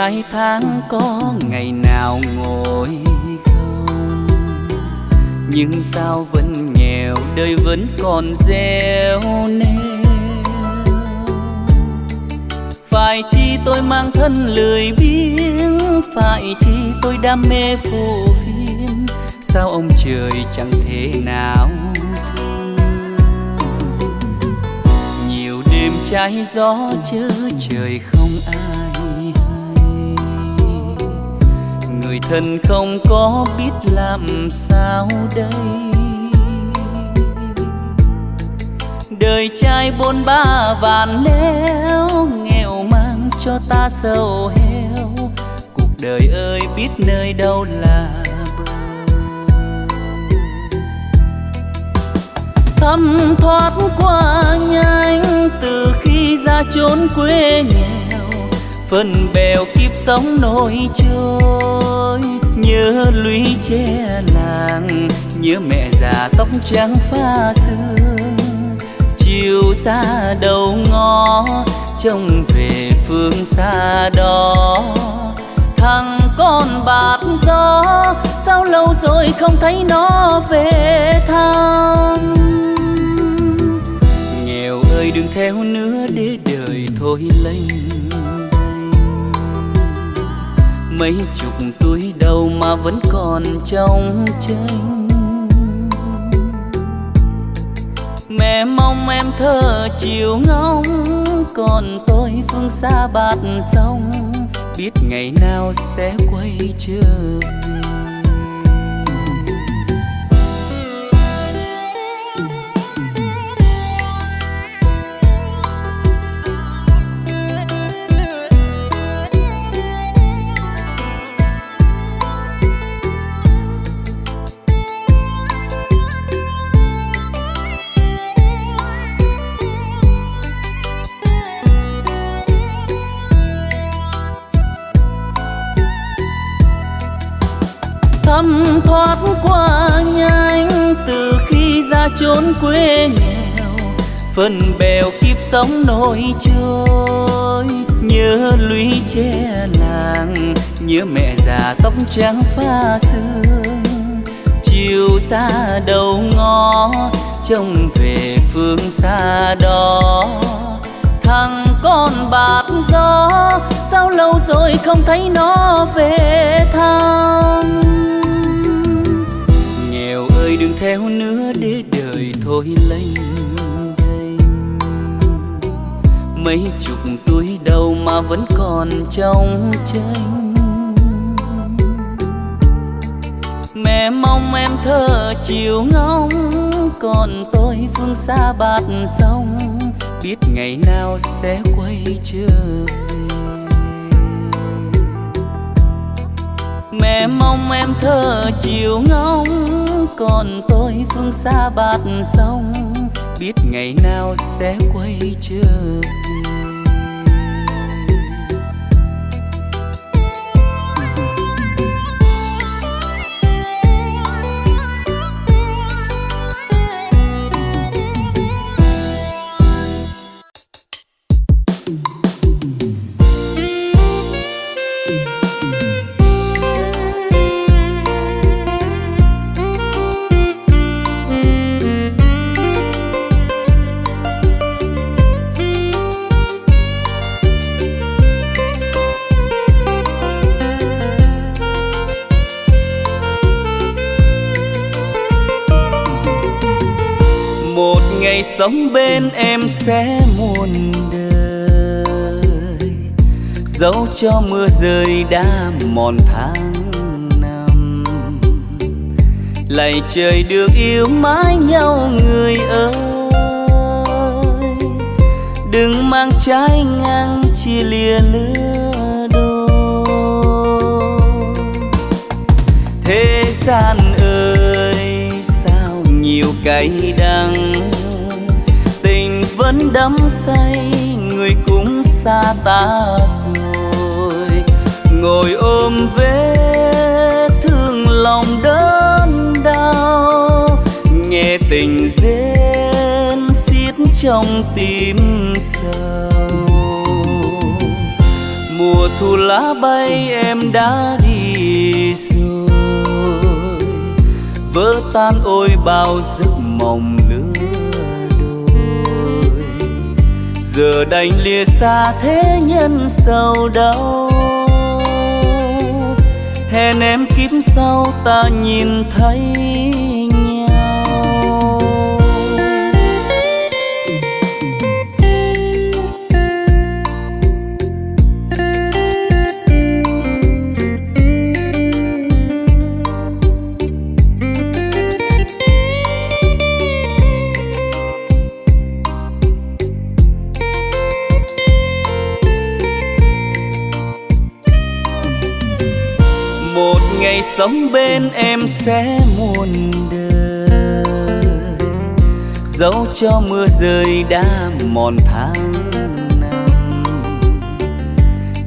hai tháng có ngày nào ngồi không? Nhưng sao vẫn nghèo, đời vẫn còn gieo neo phải chi tôi mang thân lười biếng? Phải chi tôi đam mê phù phiếm sao ông trời chẳng thể nào nhiều đêm trái gió chớ trời không ai người thân không có biết làm sao đây. Đời trai bôn ba vạn nếu nghèo mang cho ta sầu heo. Cuộc đời ơi, biết nơi đâu là bờ. Thấm thoát qua nhanh từ khi ra chốn quê nghèo. Phần bèo kiếp sống nổi trôi nhớ lũy che làng, nhớ mẹ già tóc trắng pha sương. Chiều xa đầu ngõ, trông về phương xa đó. Thằng con bạt gió, sao lâu rồi không thấy nó về thăm? Nghèo ơi, đừng theo nữa, để đời thôi lênh mấy chục tuổi đầu mà vẫn còn trong tranh. Mẹ mong em thơ chiều ngóng, còn tôi phương xa bạt sông. Biết ngày nào sẽ quay trở về. Quê nghèo, phần bèo kiếp sống nổi trôi. Nhớ lũy che làng, nhớ mẹ già tóc trắng pha sương. Chiều xa đầu ngõ, trông về phương xa đó thằng con bạt gió, sao lâu rồi không thấy nó về thăm? Nghèo ơi, đừng theo nữa để đời thôi lênh đênh. Mấy chục tuổi đầu mà vẫn còn trong tranh. Mẹ mong em thơ chiều ngóng, còn tôi phương xa bạt sông. Biết ngày nào sẽ quay trở về. Mẹ mong em thơ chiều ngóng, còn tôi phương xa bạt sông. Biết ngày nào sẽ quay trở về sống bên em sẽ muôn đời. Dẫu cho mưa rơi đã mòn tháng năm lạy trời được yêu mãi nhau người ơi. Đừng mang trái ngang chia lìa lứa đôi. Thế gian ơi, sao nhiều cay đắng vẫn đắm say, người cũng xa ta rồi. Ngồi ôm vết thương lòng đớn đau, nghe tình rên xiết trong tim sầu. Mùa thu lá bay em đã đi rồi, vỡ tan ôi bao giấc mộng giờ đành lìa xa thế nhân sầu đau. Hẹn em kiếp sau ta nhìn thấy. Sống bên em sẽ muôn đời. Dẫu cho mưa rơi đã mòn tháng năm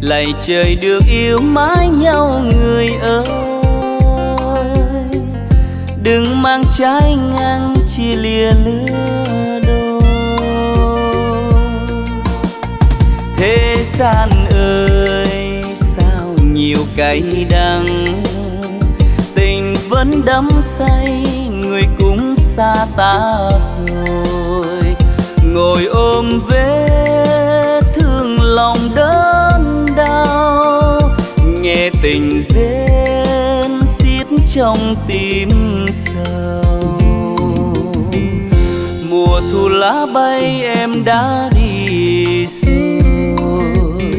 lạy trời được yêu mãi nhau người ơi. Đừng mang trái ngang chia lìa lứa đôi. Thế gian ơi, sao nhiều cay đắng vẫn đắm say, người cũng xa ta rồi. Ngồi ôm vết thương lòng đớn đau, nghe tình rên xiết trong tim sầu. Mùa thu lá bay, em đã đi rồi.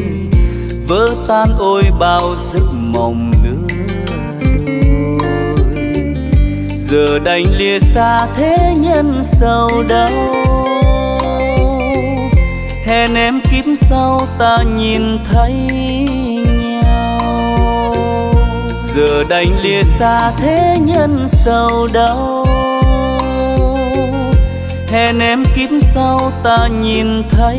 Vỡ tan ôi bao giấc giờ đành lìa xa thế nhân sầu đau. Hẹn em kiếp sau ta nhìn thấy nhau. Giờ đành lìa xa thế nhân sầu đau. Hẹn em kiếp sau ta nhìn thấy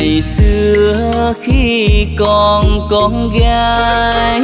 ngày xưa khi còn con gái.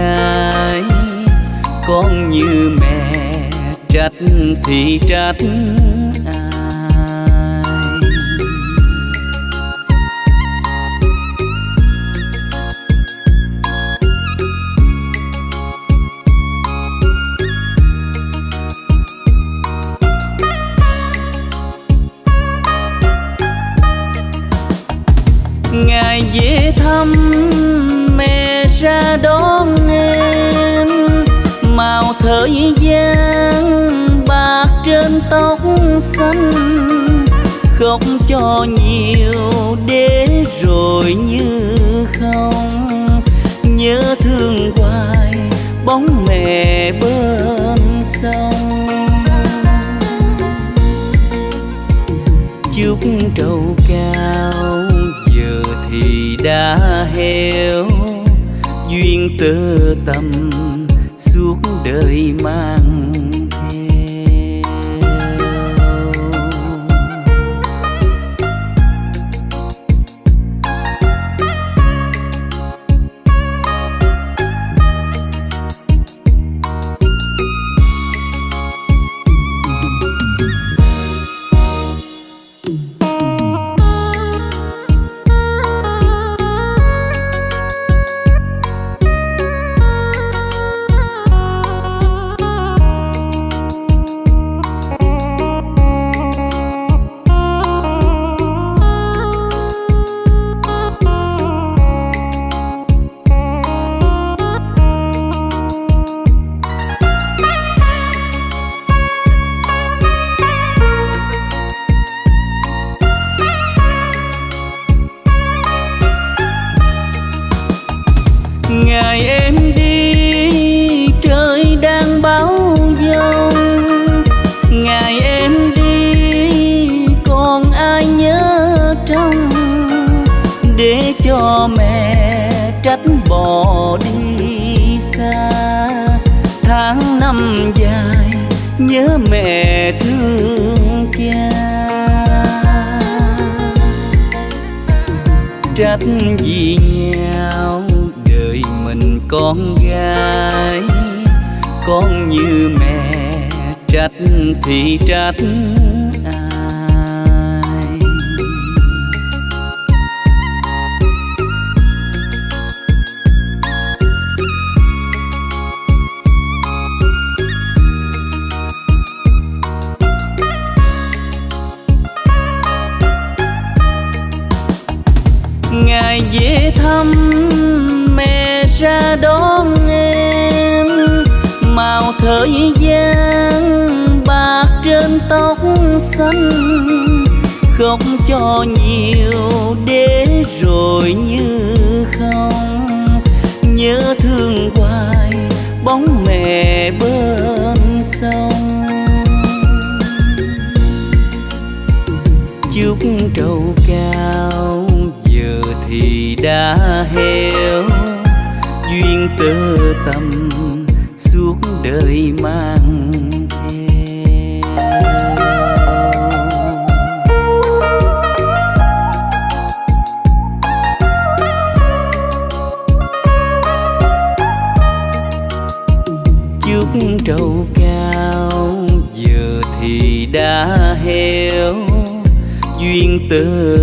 Con con như mẹ trách thì trách. Nhớ mẹ thương cha. Trách vì nhau đời mình con gái, con như mẹ, trách thì trách ai. Khóc cho nhiều để rồi như không. Nhớ thương hoài, bóng mẹ bên sông. Chúc trầu cao, giờ thì đã heo duyên tơ tâm suốt đời mang tơ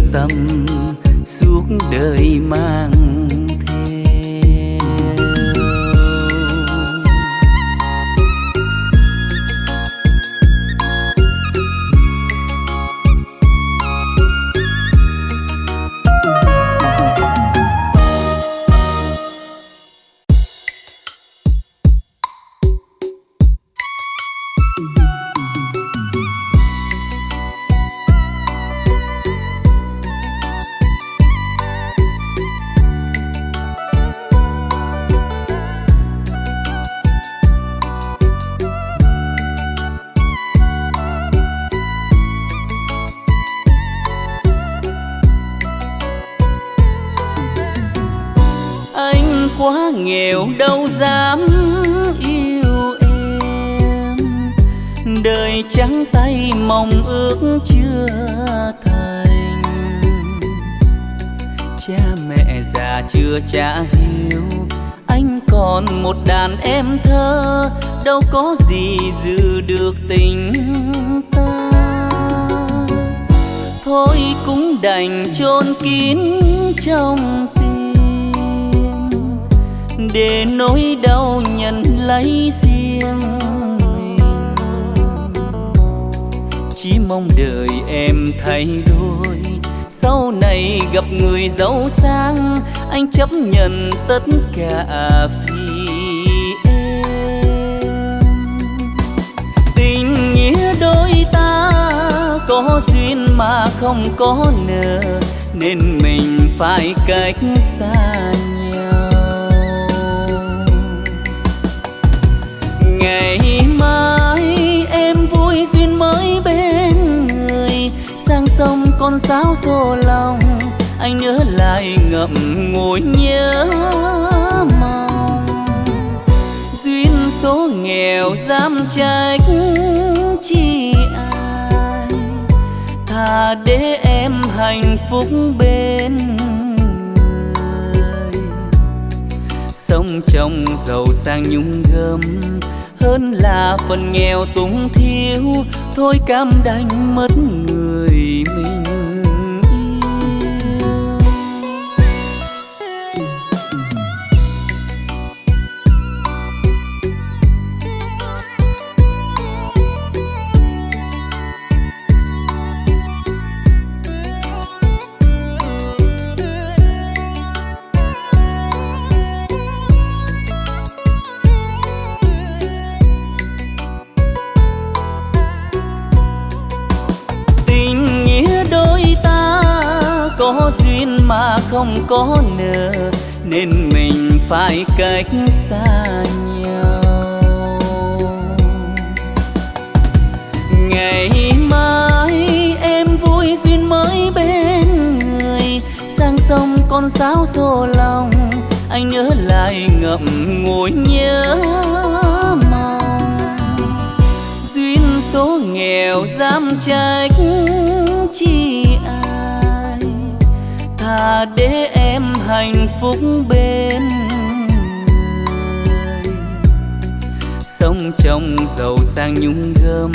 anh nhớ lại ngậm ngùi nhớ mong duyên số nghèo dám trách chi ai. Thà để em hạnh phúc bên người. Sông trong giàu sang nhung gấm hơn là phần nghèo túng thiếu. Thôi cam đành mất người mình. Có nợ, nên mình phải cách xa nhau. Ngày mai em vui duyên mới bên người, sang sông con sáo xô lòng, anh nhớ lại ngậm ngùi nhớ mong. Duyên số nghèo dám trách chi ai thà để hạnh phúc bên người. Sống trong giàu sang nhung gấm,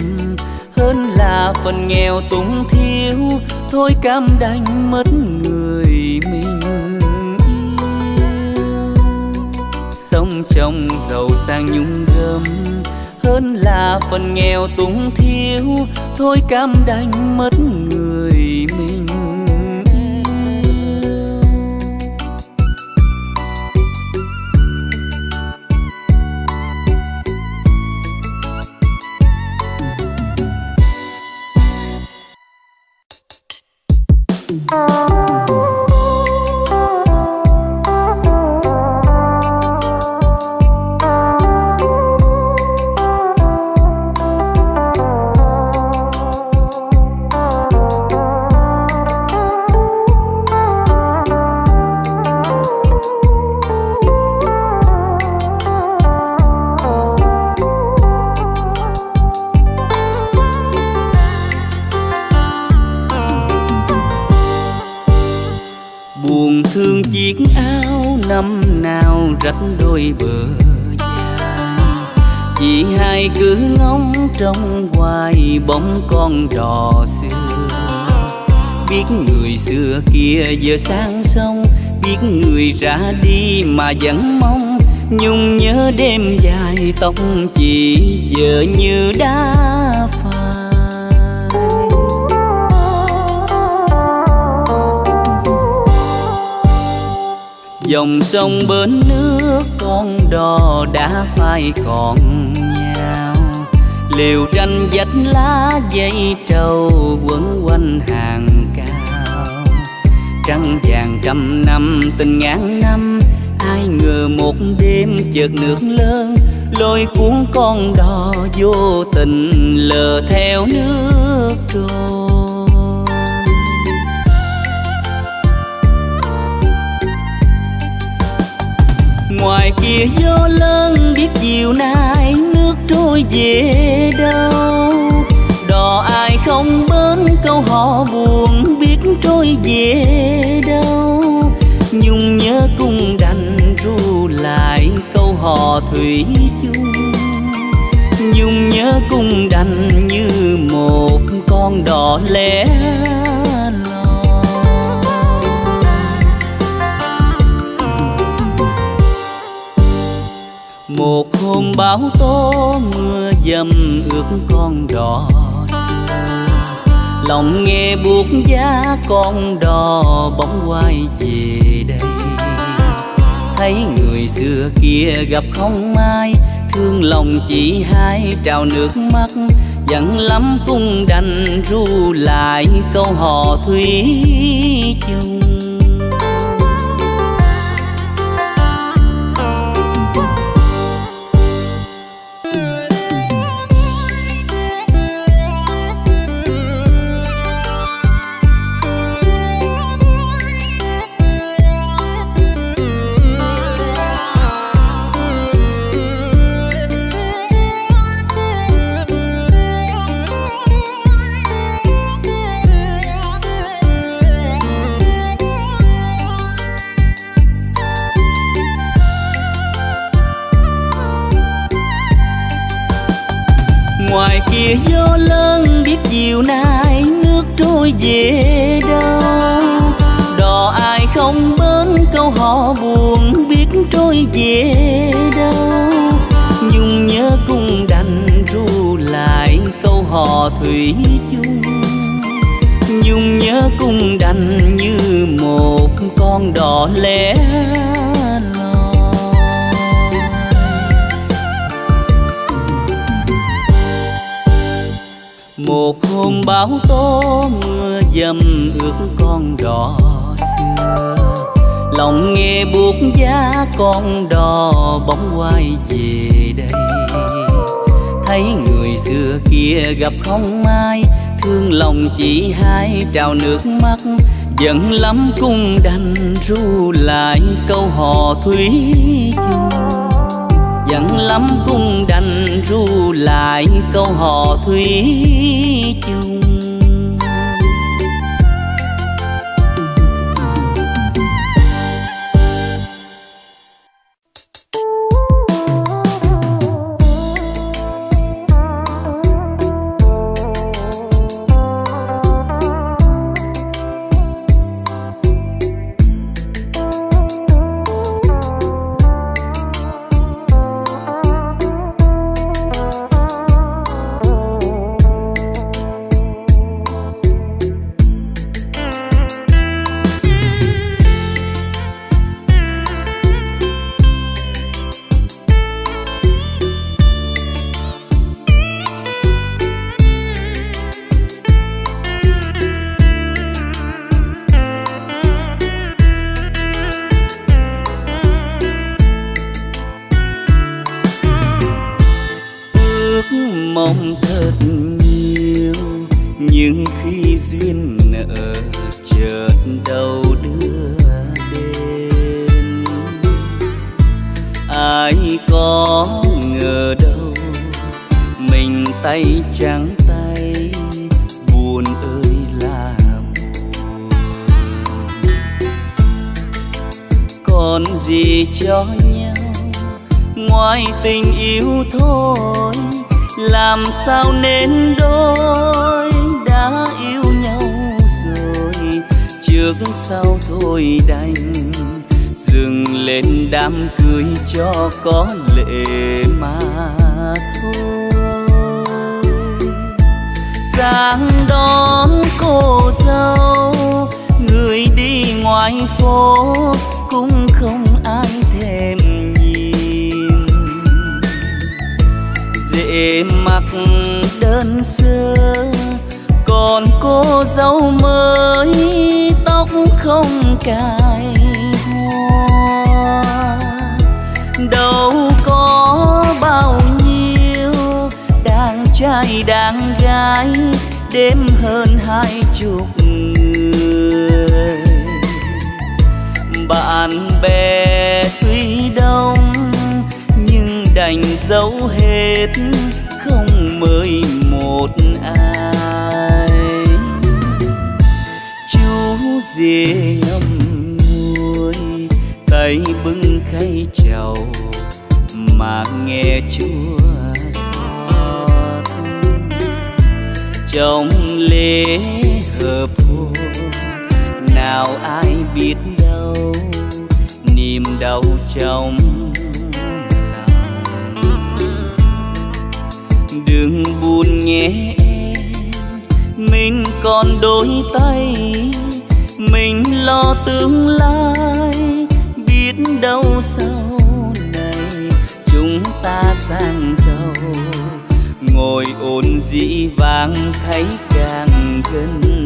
hơn là phần nghèo túng thiếu. Thôi cam đành mất người mình yêu. Sống trong giàu sang nhung gấm, hơn là phần nghèo túng thiếu. Thôi cam đành mất người mình con đò xưa. Biết người xưa kia giờ sang sông, biết người ra đi mà vẫn mong. Nhung nhớ đêm dài tóc chỉ giờ như đá dòng sông bến nước con đò đã phai còn nhau. Liều cành vách lá dây trầu, quấn quanh hàng cao. Trăng vàng trăm năm, tình ngàn năm, ai ngờ một đêm chợt nước lớn, lôi cuốn con đò vô tình lờ theo nước trôi. ngoài kia gió lớn biết chiều nay nước trôi về đâu. Đò ai không bến, câu họ buồn biết trôi về đâu. Nhung nhớ cung đành ru lại câu họ thủy chung. Nhung nhớ cung đành như một con đò lẻ cùng bão tố mưa dầm ướt con đò xưa. Lòng nghe buốt giá con đò bóng quay về đây. Thấy người xưa kia gặp không ai, thương lòng chỉ hai trào nước mắt. Giận lắm cung đành ru lại câu hò thủy chung thủy chung. Nhung nhớ cung đành như một con đò lẻ một hôm bão tố mưa dầm ướt con đò xưa. Lòng nghe buốt giá con đò bóng quay về đây thấy người xưa kia gặp không ai. Thương lòng chỉ hai trào nước mắt, giận lắm cung đành ru lại câu hò thủy chung giận lắm cung đành ru lại câu hò thủy chung sao nên đôi đã yêu nhau rồi? Trước sau thôi đành, dừng lên đám cưới cho có lệ mà thôi. Sáng đón cô dâu, người đi ngoài phố để mặc đơn sơ còn cô dâu mới tóc không cài hoa. Đâu có bao nhiêu đàn trai đàn gái đêm hơn hai chục người. Bạn bè anh giấu hết, không mời một ai. Chú dê ngâm nuôi tay bưng khay chầu, mà nghe chúa xót. Trong lễ hợp hôn, nào ai biết đâu, niềm đau trong đừng buồn nhé em. Mình còn đôi tay, mình lo tương lai. Biết đâu sau này chúng ta sang giàu. Ngồi ồn dĩ vàng thấy càng gần.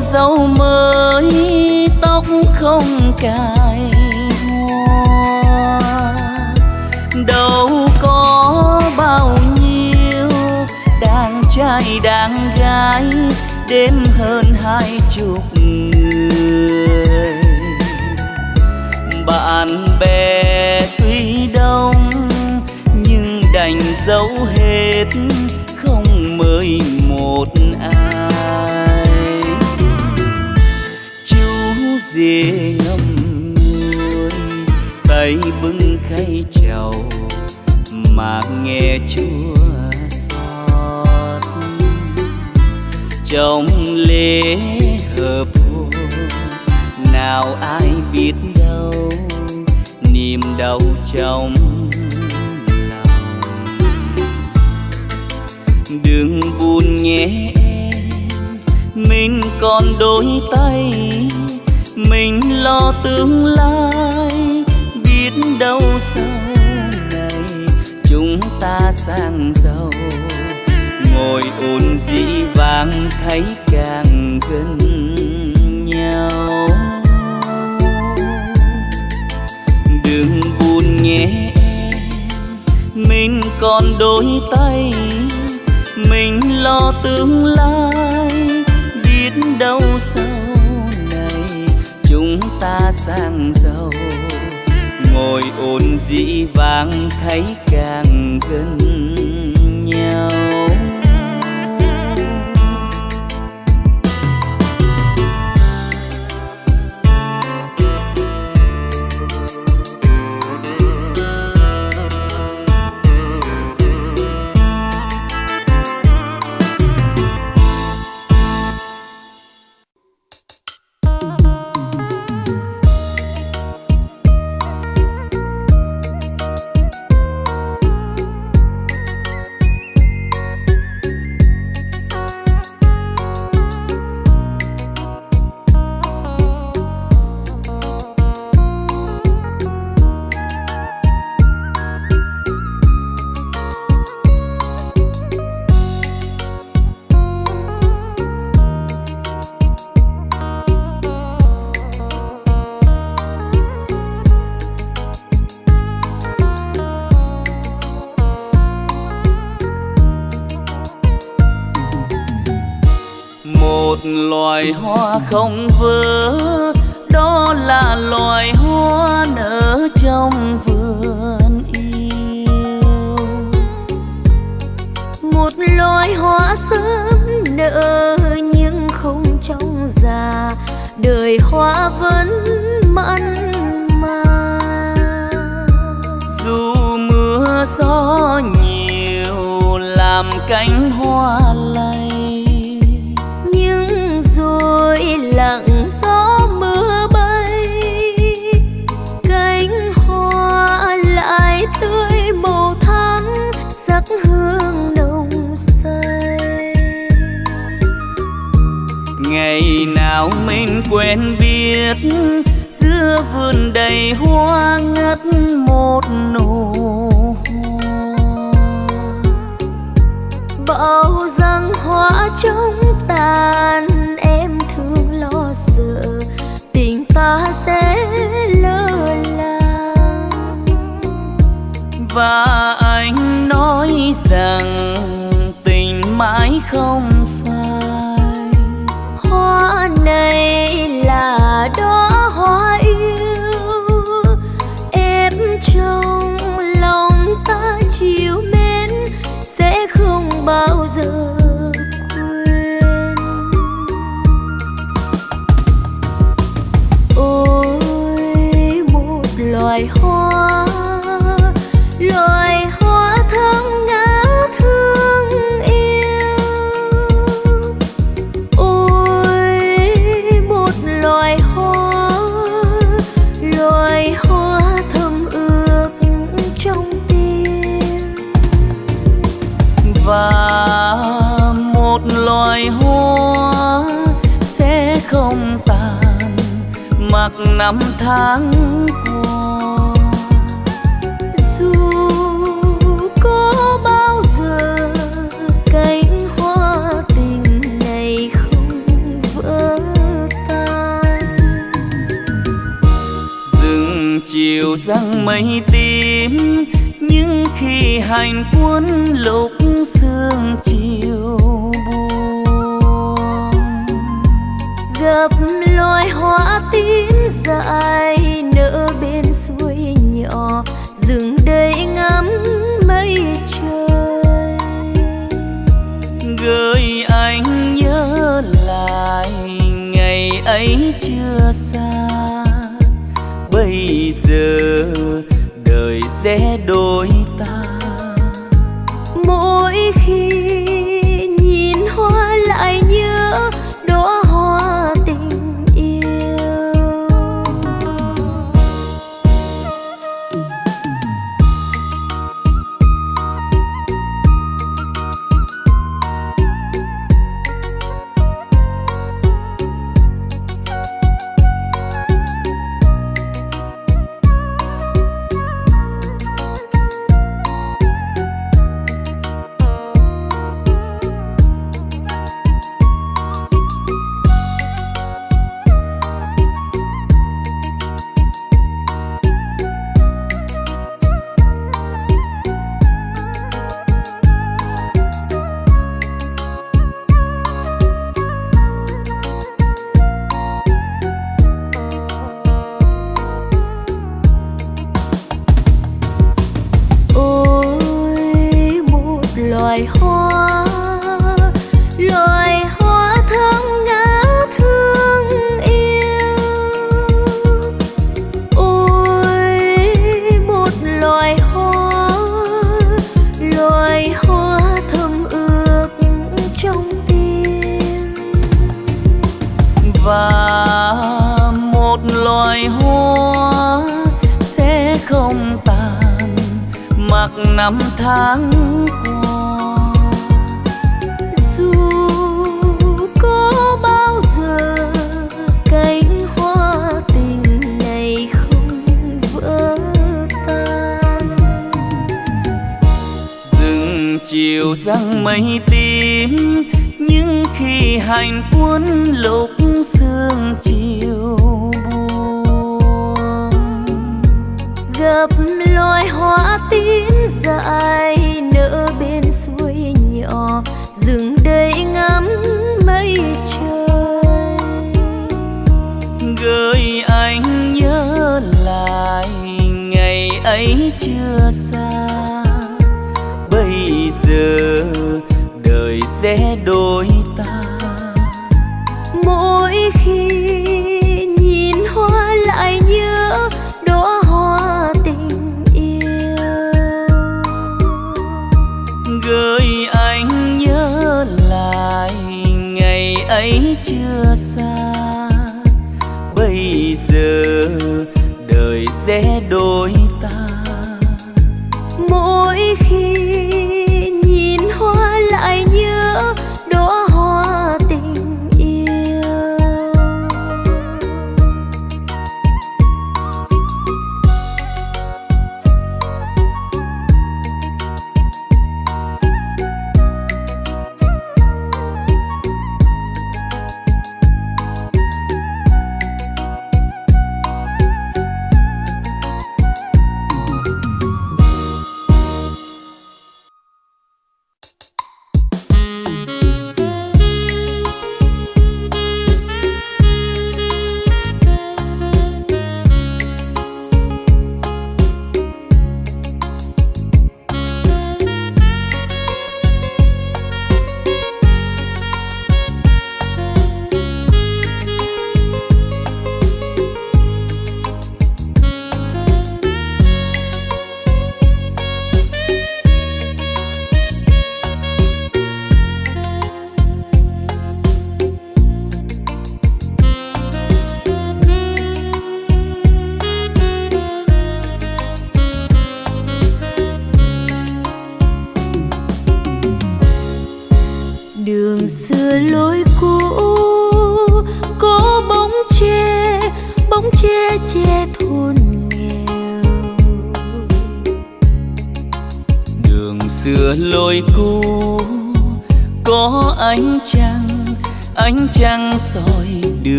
dâu mới, tóc không cài hoa. Đâu có bao nhiêu đàn trai đàn gái, đến hơn hai chục người. Bạn bè tuy đông, nhưng đành dấu hết không mời ngâm nguôi, tay bưng khay chầu mà nghe chúa xót. Trong lễ hợp hôn nào ai biết đâu, niềm đau trong lòng. Đừng buồn nhé em, mình còn đôi tay mình lo tương lai, biết đâu sau này chúng ta sang giàu. Ngồi ôn dĩ vang thấy càng gần nhau. Đừng buồn nhé em, mình còn đôi tay. Mình lo tương lai, biết đâu sao ta sang giàu. Ngồi ồn dĩ vang thấy càng gần. hoa ngất một nụ bao răng hoa trong tàn em thương lo sợ. Tình ta sẽ lơ là và tháng qua. Dù có bao giờ cánh hoa tình này không vỡ tan. Dừng chiều răng mây tím, nhưng khi hành cuốn lục dãi nỡ bên suối nhỏ dừng đây ngắm mây trời. Gửi anh nhớ lại ngày ấy chưa xa. Bây giờ đời sẽ đổi chiều rằng mây tím nhưng khi hành cuốn lục sương chiều buồn gặp loài hoa tím dài Pero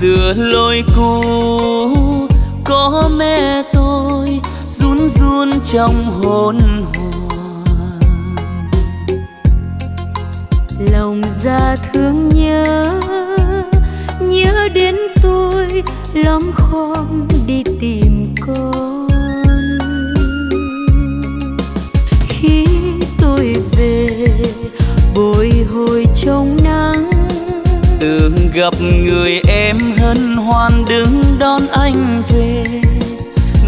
xưa lối cũ. Có mẹ tôi run run trong hôn hoàng lòng ra thương nhớ nhớ đến tôi lóng khom đi tìm con gặp người em hân hoan đứng đón anh về.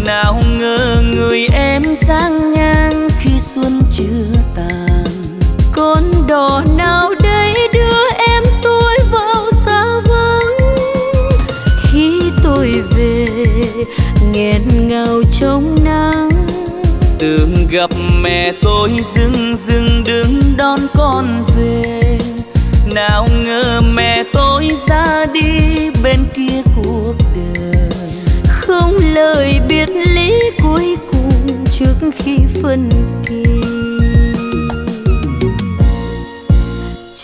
Nào ngờ người em sang ngang khi xuân chưa tàn. Con đò nào đây đưa em tôi vào xa vắng? Khi tôi về nghẹn ngào trong nắng. Từng gặp mẹ tôi dưng dưng đứng đón con về nào ngờ mẹ tôi ra đi bên kia cuộc đời. Không lời biệt lý cuối cùng trước khi phân kỳ.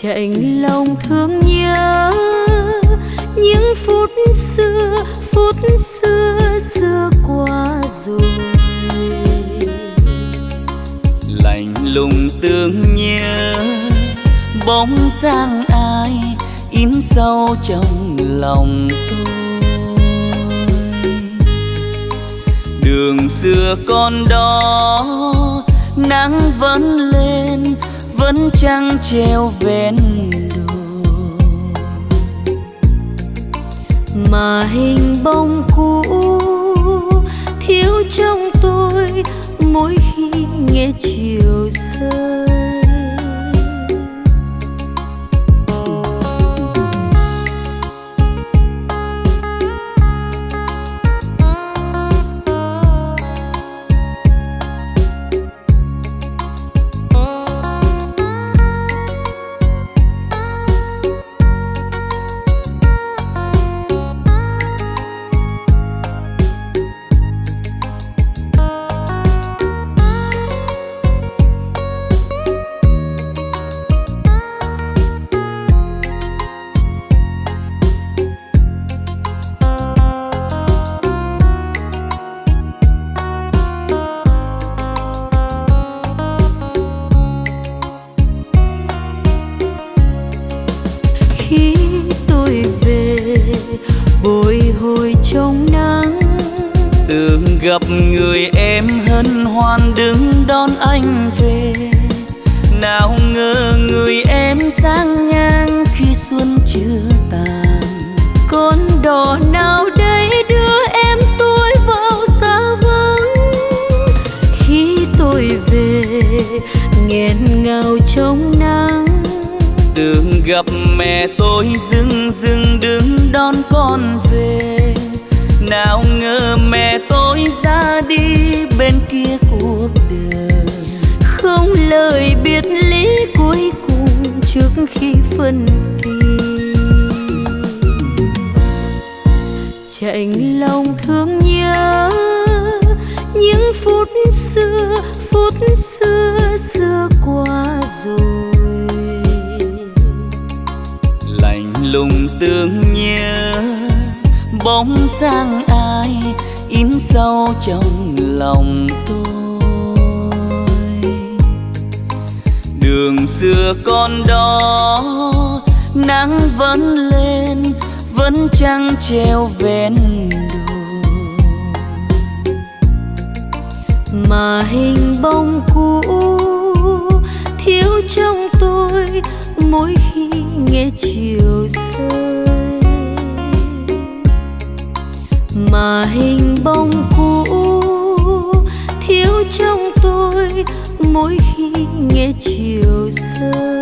Chạnh lòng thương nhớ những phút xưa phút xưa xưa qua rồi. Lạnh lùng tương bóng dáng ai in sâu trong lòng tôi? Đường xưa con đó, nắng vẫn lên, vẫn trăng treo ven đồi mà hình bóng cũ thiếu trong tôi mỗi khi nghe chiều rơi rằng ai, in sâu trong lòng tôi. Đường xưa còn đó, nắng vẫn lên, vẫn trăng treo ven đồi mà hình bóng cũ thiếu trong tôi mỗi khi nghe chiều rơi mà hình bóng cũ thiếu trong tôi mỗi khi nghe chiều rơi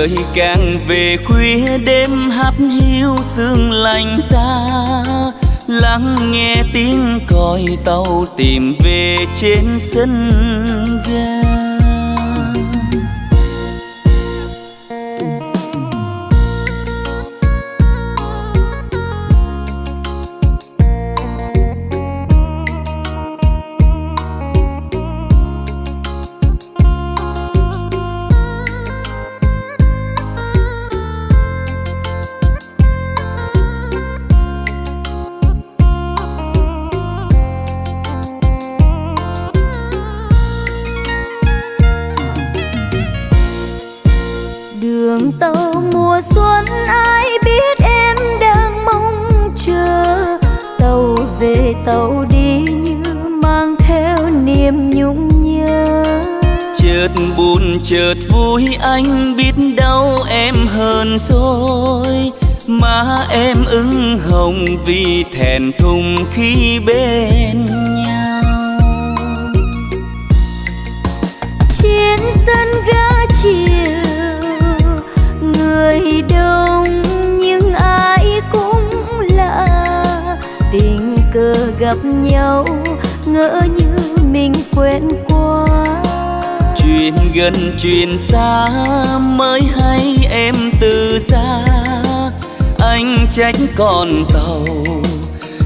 trời càng về khuya đêm hát hiu sương lạnh ra lắng nghe tiếng còi tàu tìm về trên sân ga. Con tàu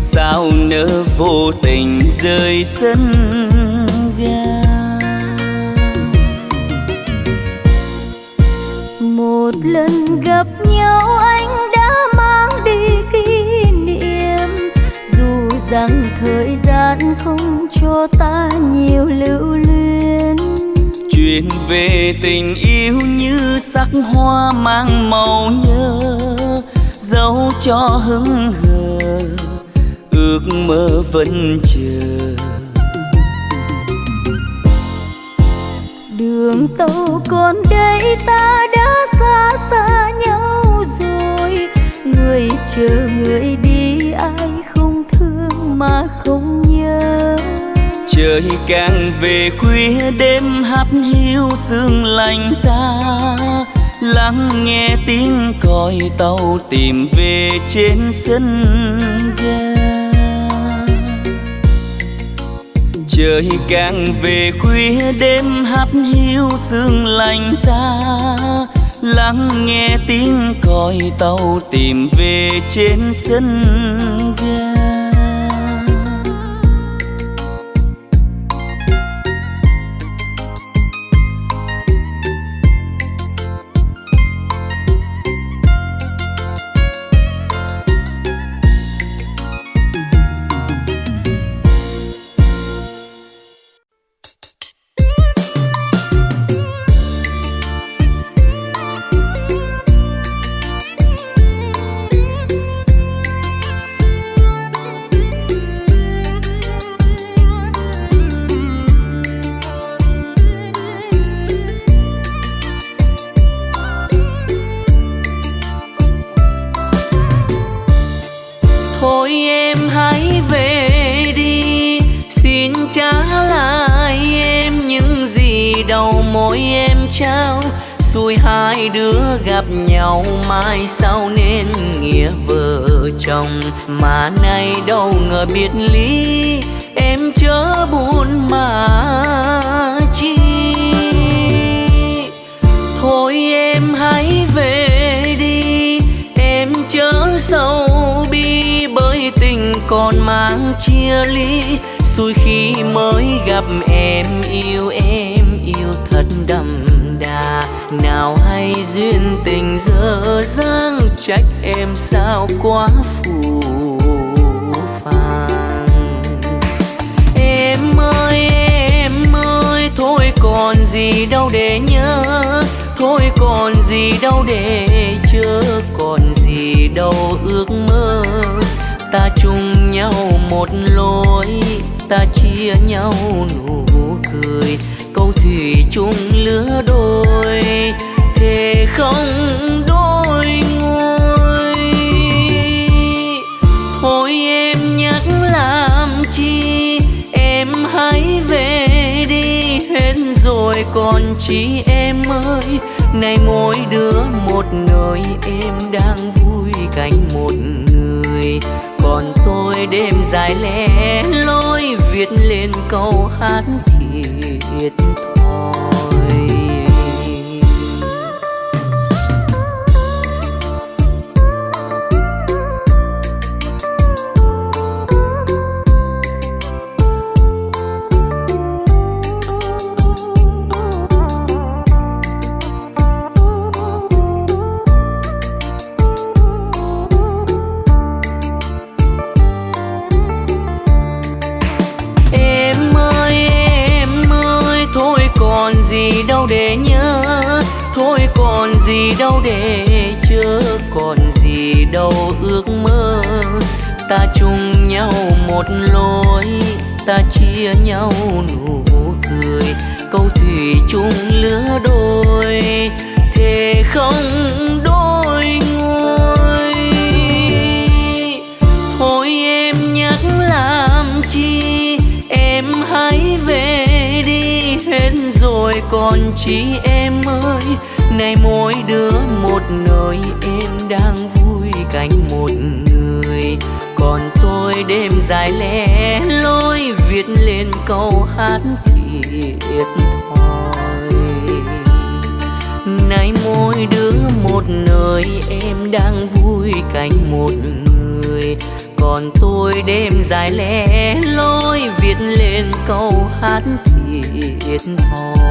sao nỡ vô tình rơi sân ga? Một lần gặp nhau anh đã mang đi kỷ niệm dù rằng thời gian không cho ta nhiều lưu luyến. Chuyện về tình yêu như sắc hoa mang màu nhớ dấu cho hững hờ ước mơ vẫn chờ. Đường tàu còn đây ta đã xa xa nhau rồi. Người chờ người đi ai không thương mà không nhớ. Trời càng về khuya đêm hắt hiu sương lạnh xa. Lắng nghe tiếng còi tàu tìm về trên sân ga trời càng về khuya, đêm hắt hiu sương lạnh xa. Lắng nghe tiếng còi tàu tìm về trên sân ga trao. Xui hai đứa gặp nhau mai sau nên nghĩa vợ chồng. Mà nay đâu ngờ biệt ly, em chớ buồn mà chi. Thôi em hãy về đi, em chớ sâu bi bởi tình còn mang chia ly. Xui khi mới gặp em yêu em nào hay duyên tình dở dang, trách em sao quá phù phiền em ơi em ơi, thôi còn gì đâu để nhớ, thôi còn gì đâu để chớ, còn gì đâu ước mơ. Ta chung nhau một lối, ta chia nhau nụ cười thủy chung lứa đôi, thế không đôi ngôi. Thôi em nhắc làm chi, em hãy về rồi còn chi em ơi. Này mỗi đứa một nơi, em đang vui cạnh một người. Còn tôi đêm dài lẻ loi viết lên câu hát thiệt thòi gì đâu để chớ còn gì đâu ước mơ. Ta chung nhau một lối, ta chia nhau nụ cười. Câu thủy chung lứa đôi, thế không đôi ngôi. Thôi em nhắc làm chi, em hãy về đi hết rồi còn chi em ơi nay mỗi đứa một nơi em đang vui cạnh một người. Còn tôi đêm dài lẻ loi viết lên câu hát thiệt thòi. Nay mỗi đứa một nơi em đang vui cạnh một người. Còn tôi đêm dài lẻ loi viết lên câu hát thiệt thòi.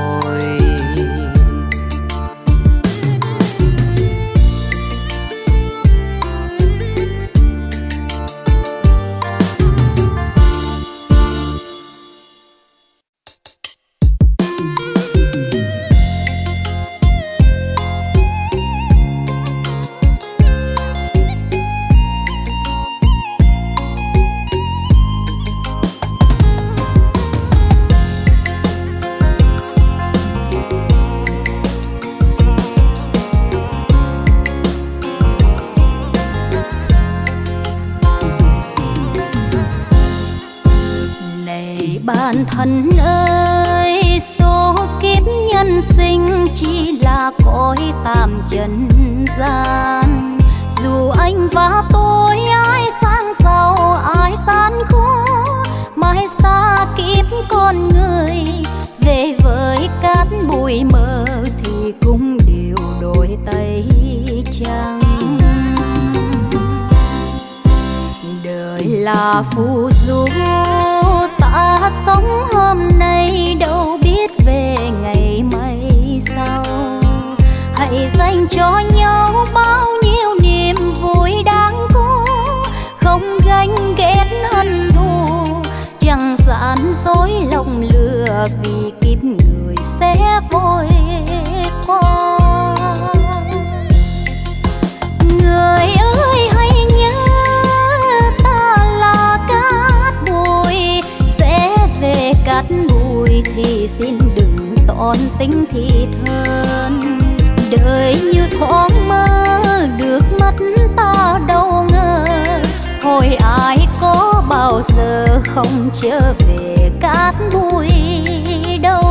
Thần ơi, số kiếp nhân sinh chỉ là cõi tạm trần gian. Dù anh và tôi ai sang giàu, ai gian khó mãi xa kiếp con người. Về với cát bụi mờ thì cũng đều đổi tay trắng đời là phù du ta sống hôm nay đâu biết về ngày mai sau. Hãy dành cho nhau bao nhiêu niềm vui đáng có, không ganh ghét hận thù. Chẳng gian dối lòng lừa vì kiếp người sẽ vội qua. Người ơi đừng tình tính thân, đời như thoáng mơ được mất ta đâu ngờ. Hồi ai có bao giờ không trở về cát bụi đâu?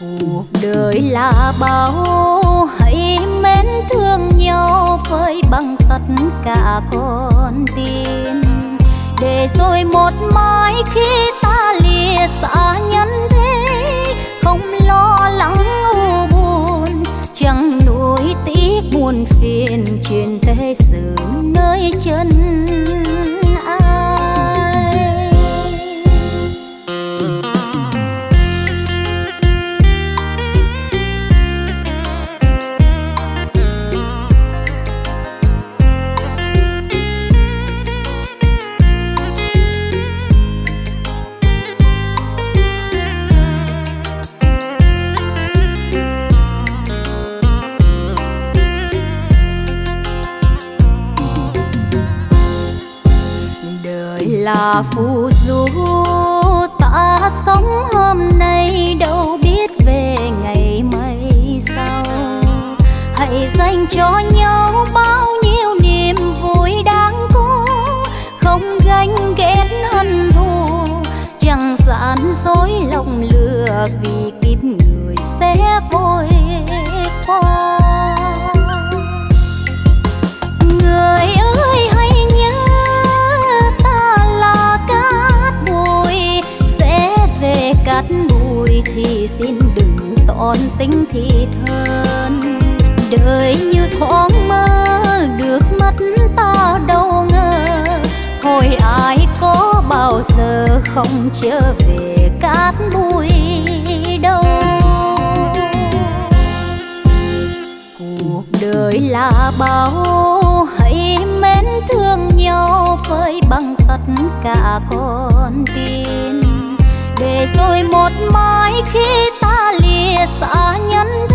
Cuộc đời là bao hãy mến thương nhau với bằng tất cả con tim để rồi một mai khi xa nhân thế, không lo lắng u buồn. Chẳng nuối tiếc buồn phiền truyền thế sự nơi chân. Là phù du ta sống hôm nay, đâu biết về ngày mai sau. Hãy dành cho nhau bao nhiêu niềm vui đáng có, không ganh ghét hận thù. Chẳng gian dối lòng lừa vì kiếp người sẽ vội qua. Tình thì thân, đời như thoáng mơ được mất ta đâu ngờ. Hồi ai có bao giờ không trở về cát bụi đâu? Cuộc đời là bao hãy mến thương nhau với bằng tất cả con tim để rồi một mai khi ta xa nhân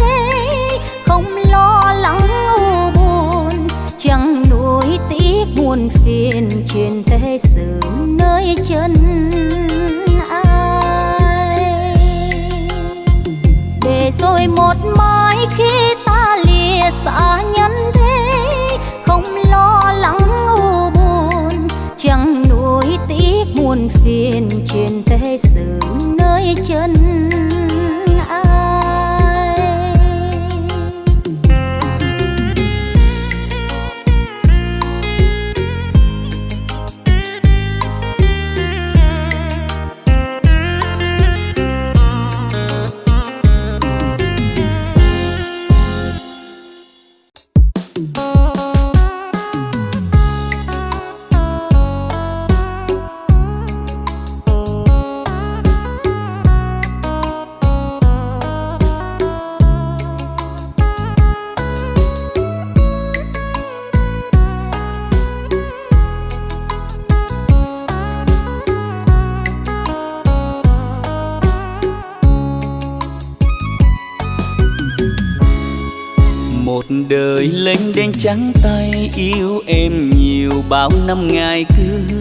trắng tay yêu em nhiều bao năm ngày cưới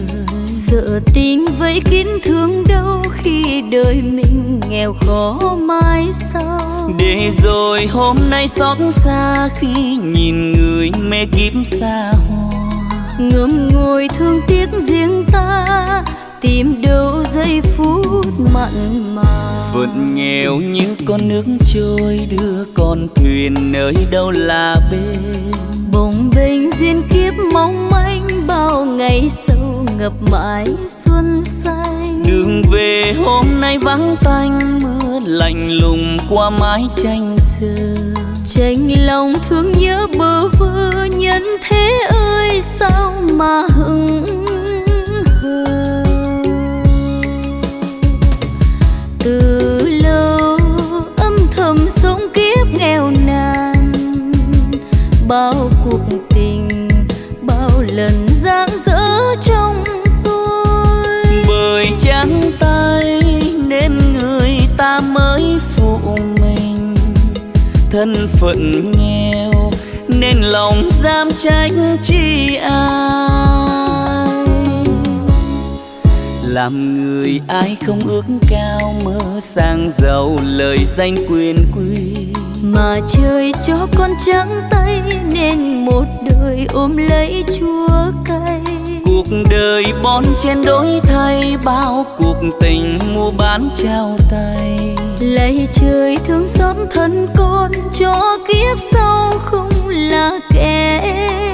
sợ tình với kín thương đâu khi đời mình nghèo khó mãi sau. Để rồi hôm nay xót xa khi nhìn người mê kiếp xa hoa. Ngâm ngồi thương tiếc riêng ta tìm đâu giây phút mặn mà. Phận nghèo như con nước trôi đưa con thuyền nơi đâu là bên kiếp mong manh bao ngày sâu ngập mãi xuân xanh. Đường về hôm nay vắng tanh mưa lạnh lùng qua mái tranh xưa tranh lòng thương nhớ bơ vơ nhân thế ơi sao mà hững bao cuộc thân phận nghèo nên lòng dám trách chi ai? Làm người ai không ước cao mơ sang giàu lời danh quyền quý. Mà trời cho con trắng tay nên một đời ôm lấy chúa cay. Cuộc đời bon chen đổi thay bao cuộc tình mua bán trao tay lạy trời thương xót thân con cho kiếp sau không là kẻ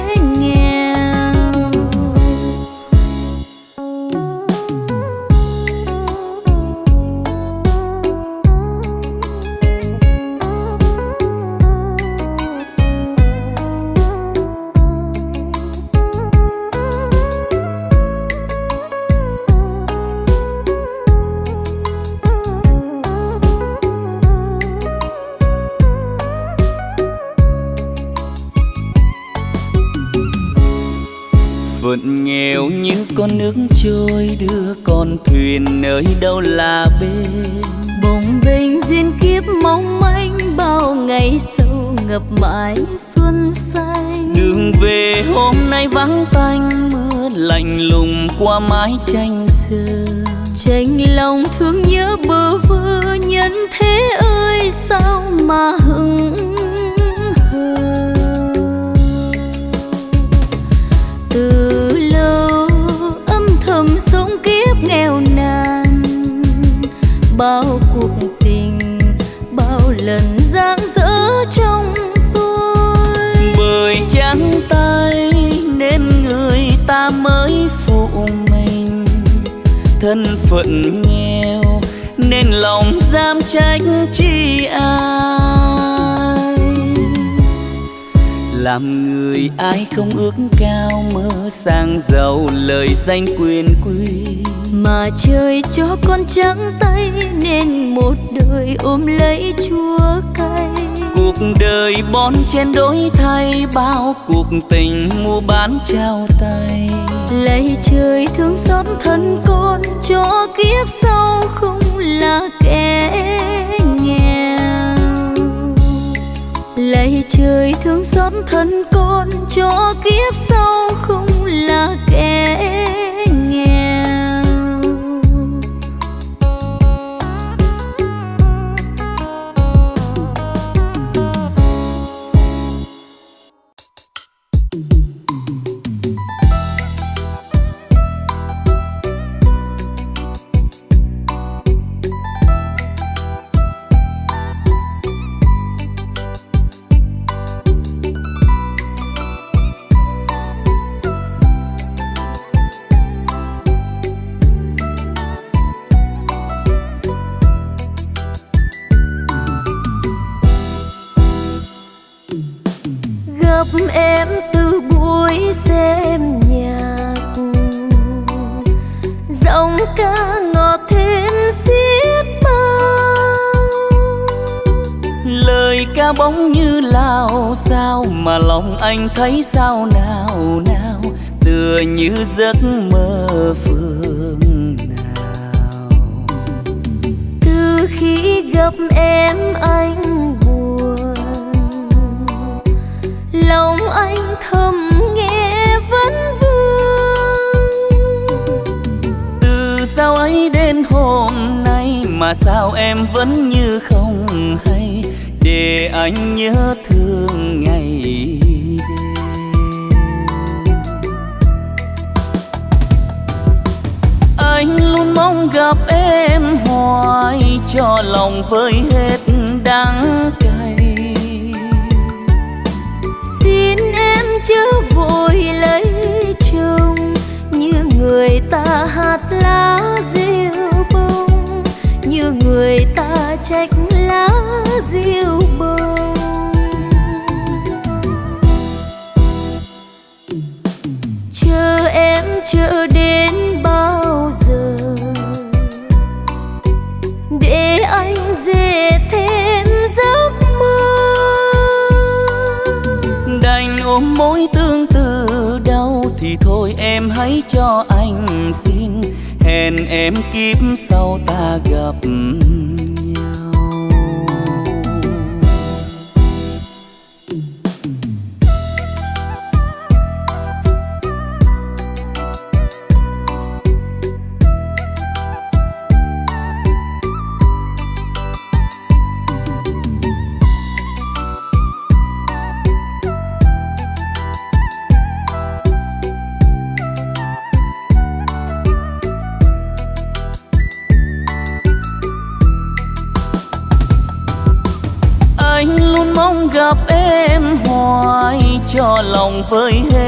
con nước trôi đưa con thuyền nơi đâu là bên. Bồng bềnh duyên kiếp mong manh bao ngày sâu ngập mãi xuân xanh. Đường về hôm nay vắng tanh mưa lạnh lùng qua mái tranh xưa tranh lòng thương nhớ bơ vơ nhân thế ơi sao mà hững bao cuộc tình, bao lần giang dở trong tôi. Bởi trắng tay nên người ta mới phụ mình. Thân phận nghèo nên lòng dám trách chi ai. Làm người ai không ước cao mơ sang giàu lời danh quyền quý mà trời cho con trắng tay nên một đời ôm lấy chúa cay. Cuộc đời bon chen đổi thay bao cuộc tình mua bán trao tay. Lạy trời thương xót thân con cho kiếp sau không là kẻ nghèo. Lạy trời thương xót thân con cho kiếp sau không là kẻ anh thấy sao nào nào tựa như giấc mơ phương nào. Từ khi gặp em anh buồn lòng anh thầm nghe vẫn vương. Từ sao ấy đến hôm nay mà sao em vẫn như không hay để anh nhớ thương ngày mong gặp em hoài cho lòng vơi hết đắng cay. Xin em chớ vội lấy chồng, như người ta hạt lá rêu bông, như người ta trách lá rêu bông. Chờ em chờ hãy cho anh xin hẹn em kiếp sau ta gặp. Cho vơi hết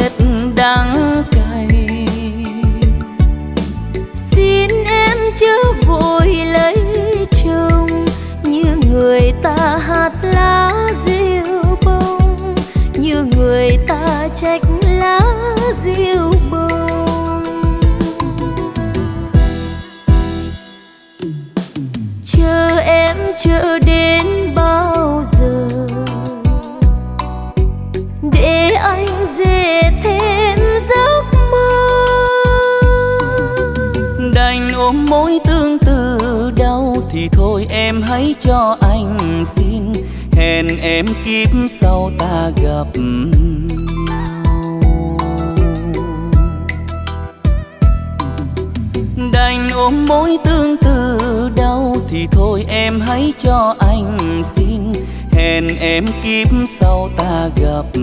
hẹn em kiếp sau ta gặp đành ôm mối tương tư đau thì thôi em hãy cho anh xin. Hẹn em kiếp sau ta gặp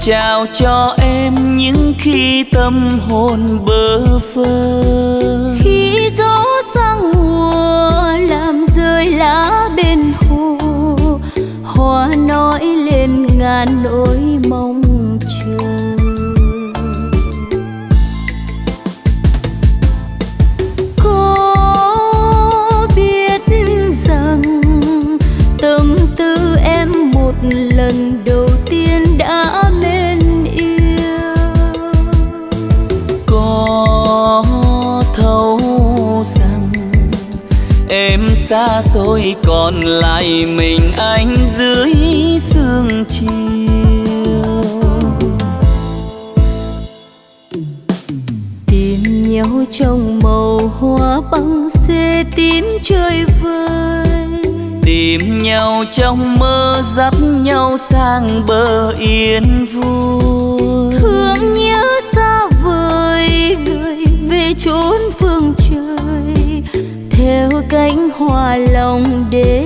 trao cho em những khi tâm hồn xa xôi còn lại mình anh dưới sương chiều. Tìm nhau trong màu hoa băng xê tím chơi vơi. Tìm nhau trong mơ dắt nhau sang bờ yên vui. hòa lòng đêm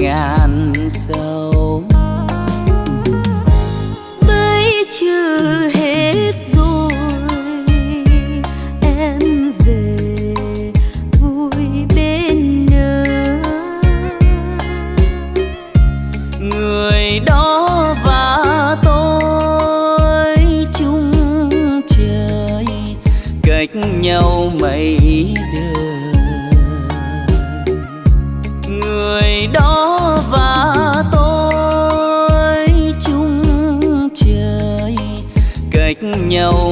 ngàn sâu. Bấy chữ hết rồi, em về vui bên nhớ. Người đó và tôi chung trời, cách nhau mây nhau.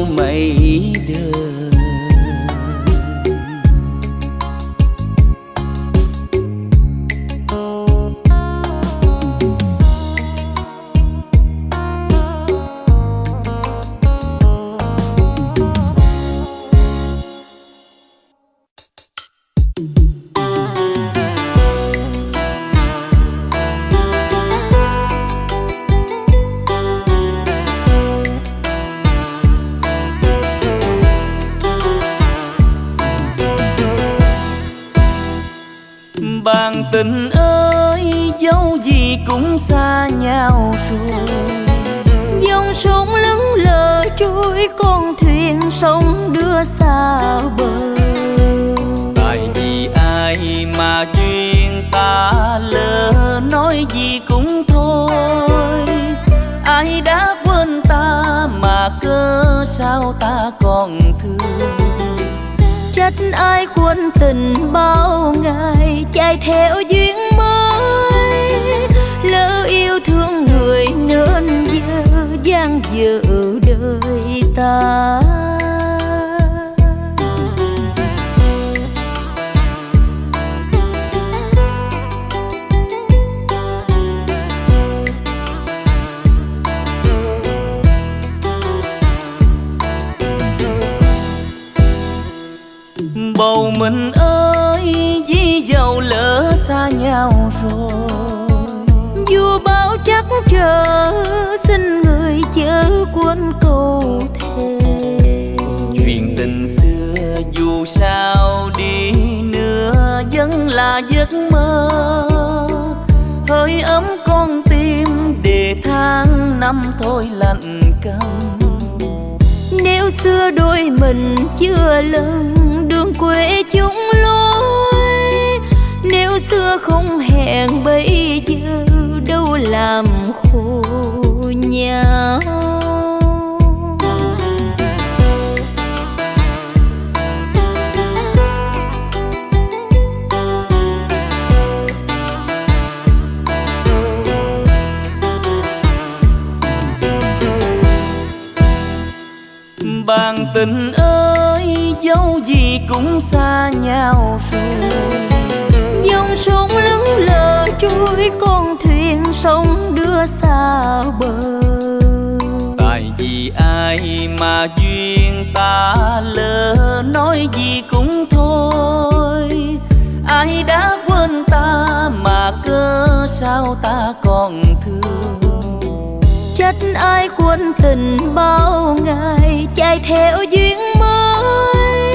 Theo duyên mới.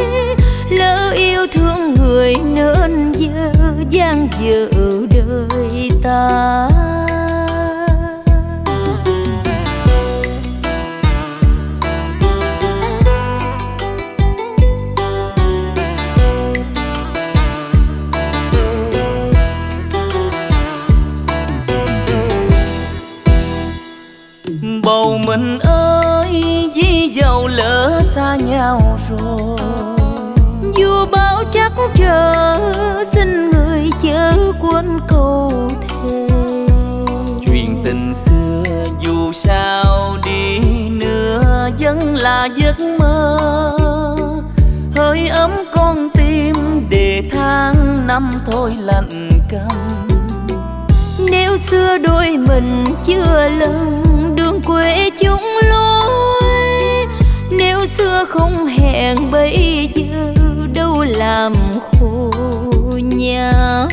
Lỡ yêu thương người nên giờ gian dở đời ta. Giấc mơ. Hơi ấm con tim để tháng năm thôi lạnh căm nếu xưa đôi mình chưa lần đường quê chúng lối. Nếu xưa không hẹn bây giờ, đâu làm khổ nhau.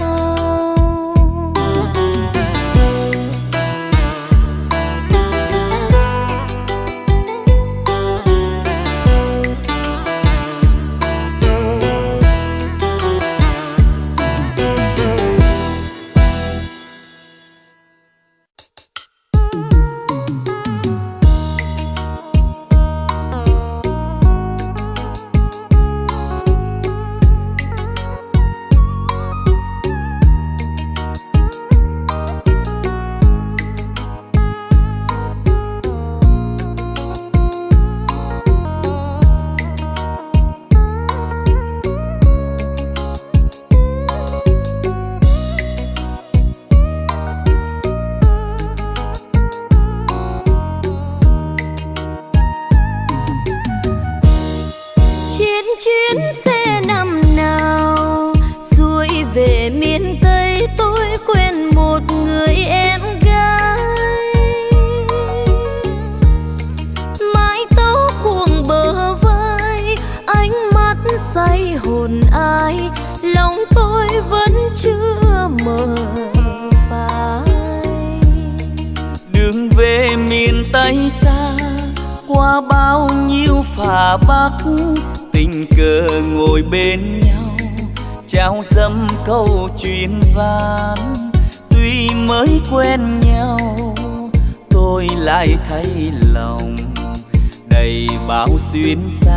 chuyến xa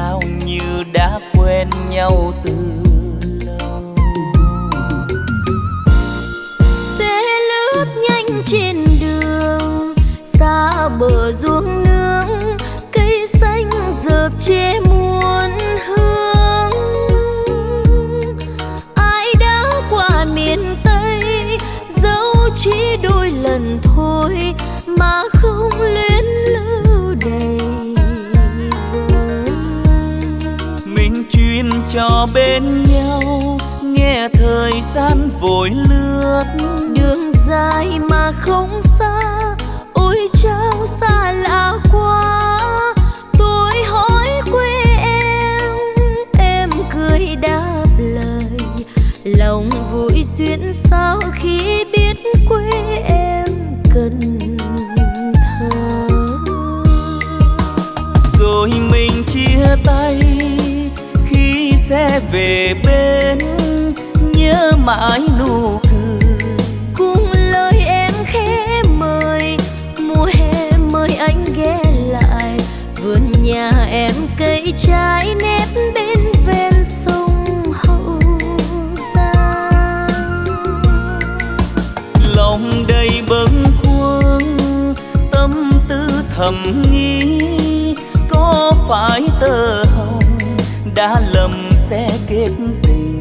duyên sao khi biết quê em cần thơ. Rồi mình chia tay khi sẽ về bên nhớ mãi nụ cười. Cùng lời em khẽ mời mùa hè mời anh ghé lại. Vườn nhà em cây trái nếp thầm nghĩ có phải tơ hồng đã lầm sẽ kết tình?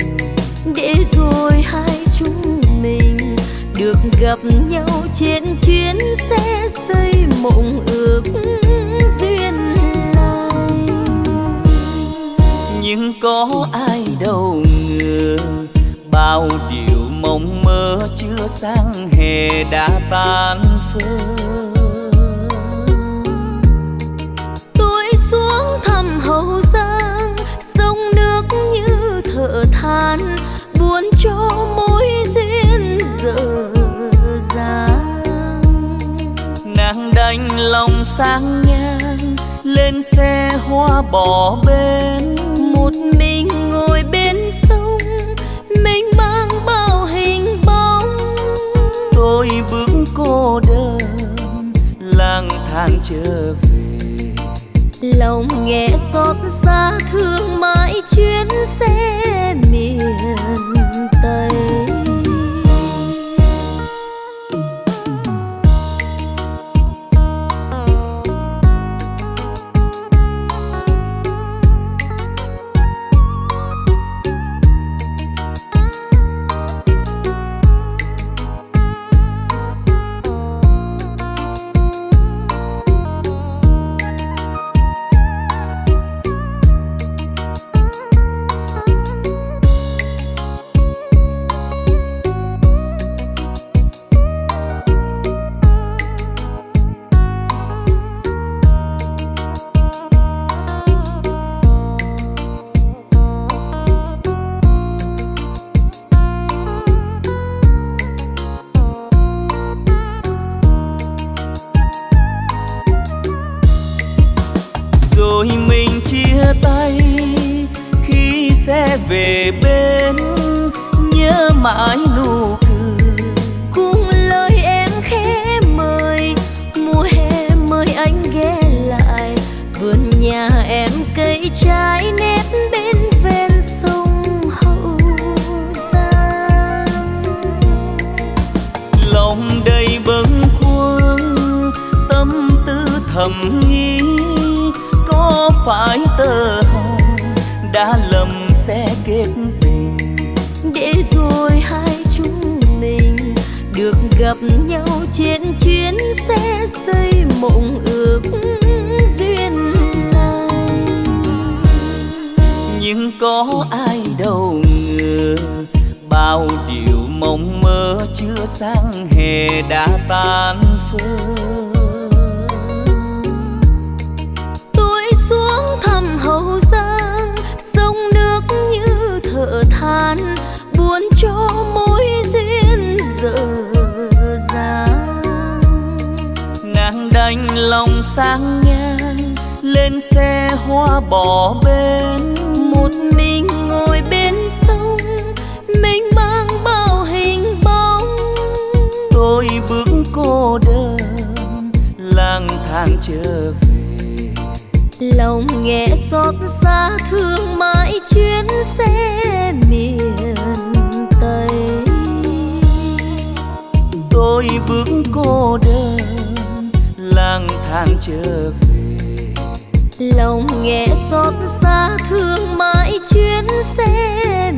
Để rồi hai chúng mình được gặp nhau trên chuyến xe xây mộng ước duyên này. Nhưng có ai đâu ngờ bao điều mộng mơ chưa sang hè đã tan phơi. Lòng sang ngang lên xe hoa bỏ bên. Một mình ngồi bên sông mình mang bao hình bóng. Tôi bước cô đơn lang thang trở về. Lòng nghe xót xa thương mãi chuyến xe cho mối duyên dở dàng nàng đành lòng sang ngang lên xe hoa bỏ bên. Một mình ngồi bên sông mình mang bao hình bóng. Tôi bước cô đơn lang thang trở về. Lòng nghe xót xa thương mãi chuyến xe tôi bước cô đơn, lang thang trở về. Lòng nghe xót xa, thương mãi chuyến xe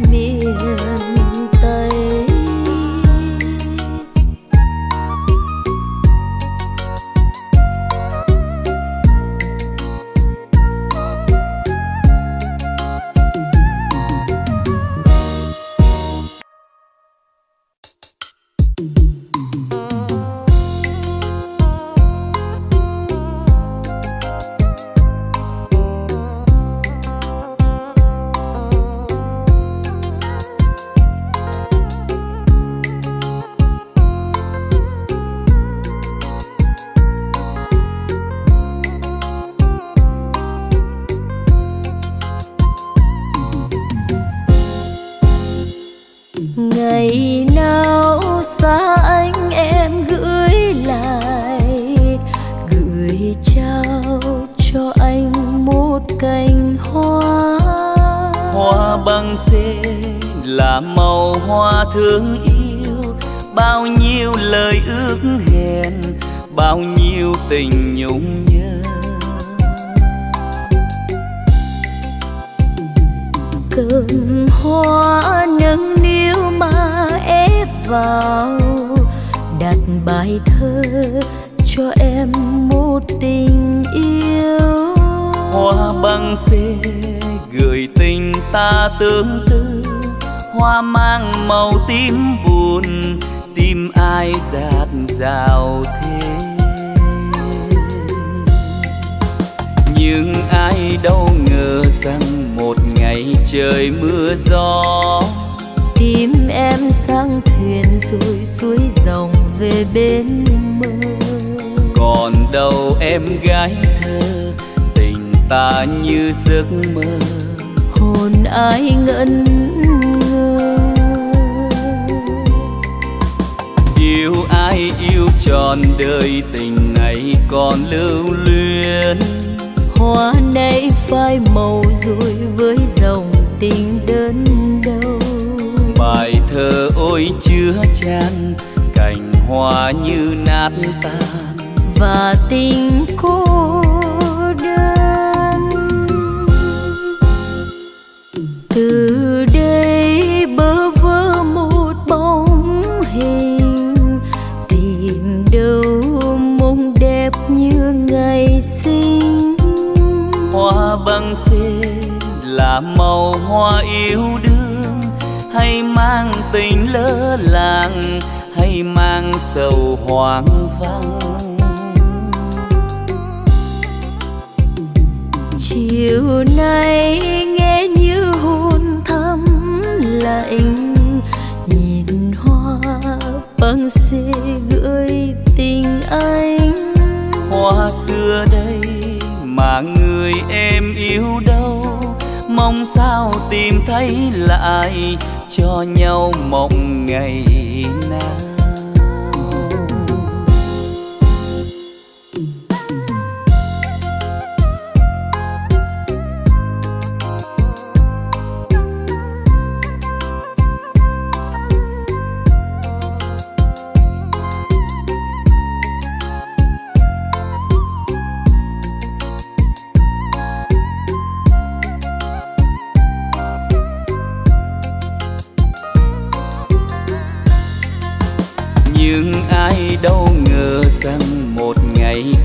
hay mang tình lỡ làng hay mang sầu hoang vắng. Chiều nay nghe như hôn thắm lạnh nhìn hoa băng xê gửi tình anh. Hoa xưa đây mà người em yêu đâu mong sao tìm thấy lại cho nhau mộng ngày nào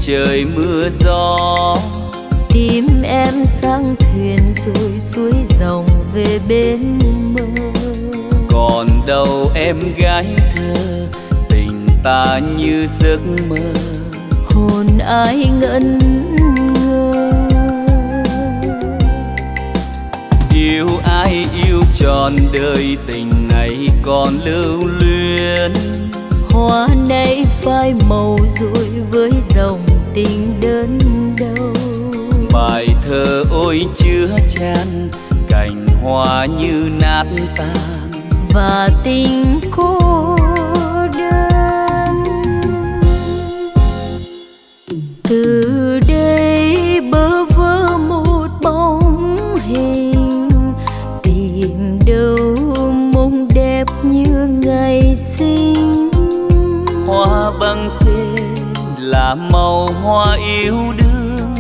trời mưa gió. Tim em sang thuyền rồi suối dòng về bên mơ. Còn đâu em gái thơ tình ta như giấc mơ. Hồn ai ngẩn ngơ? Yêu ai yêu tròn đời tình này còn lưu luyến. Hoa nay phai màu rồi với dòng tình đơn đâu? Bài thơ ôi chứa chan cành hoa như nát tan. Và tình cô đơn. Từ là màu hoa yêu đương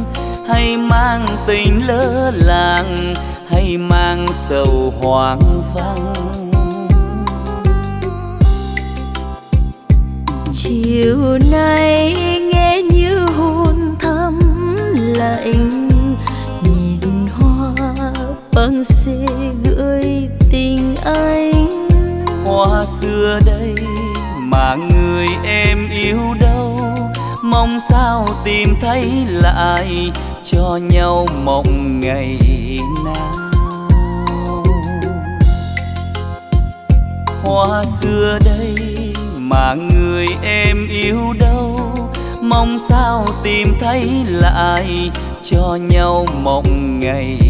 hay mang tình lỡ làng hay mang sầu hoang vắng. Chiều nay nghe như hôn thắm lạnh nhìn hoa băng xê gửi tình anh. Hoa xưa đây mà người em yêu đâu mong sao tìm thấy lại cho nhau mộng ngày nào. Hoa xưa đây mà người em yêu đâu, mong sao tìm thấy lại cho nhau mộng ngày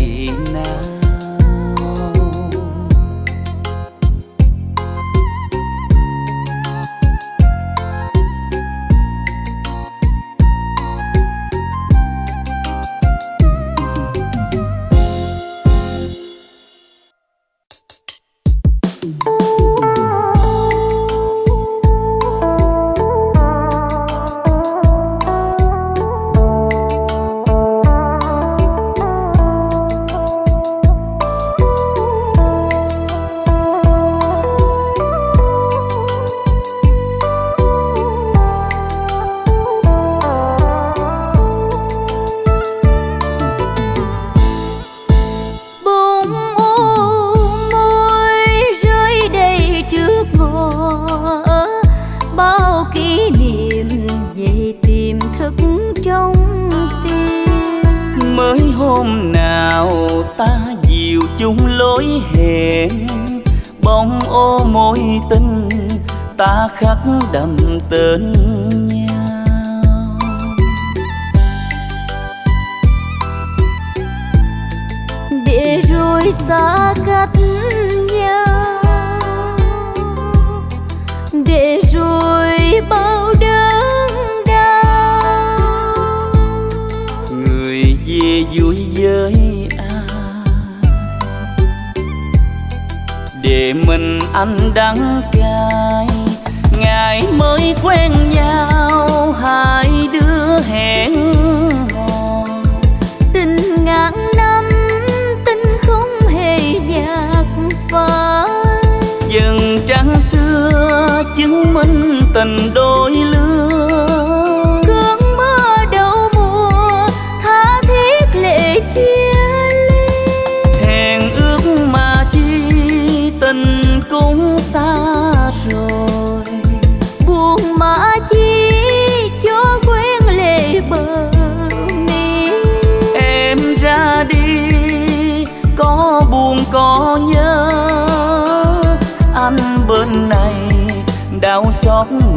bóng mối tình ta khắc đậm tên nhau. Để rồi xa cách nhau. Để rồi bao anh đắng cay. Ngày mới quen nhau hai đứa hẹn hò. Tình ngàn năm tình không hề nhạt phai. Dần trăng xưa chứng minh tình đôi lứa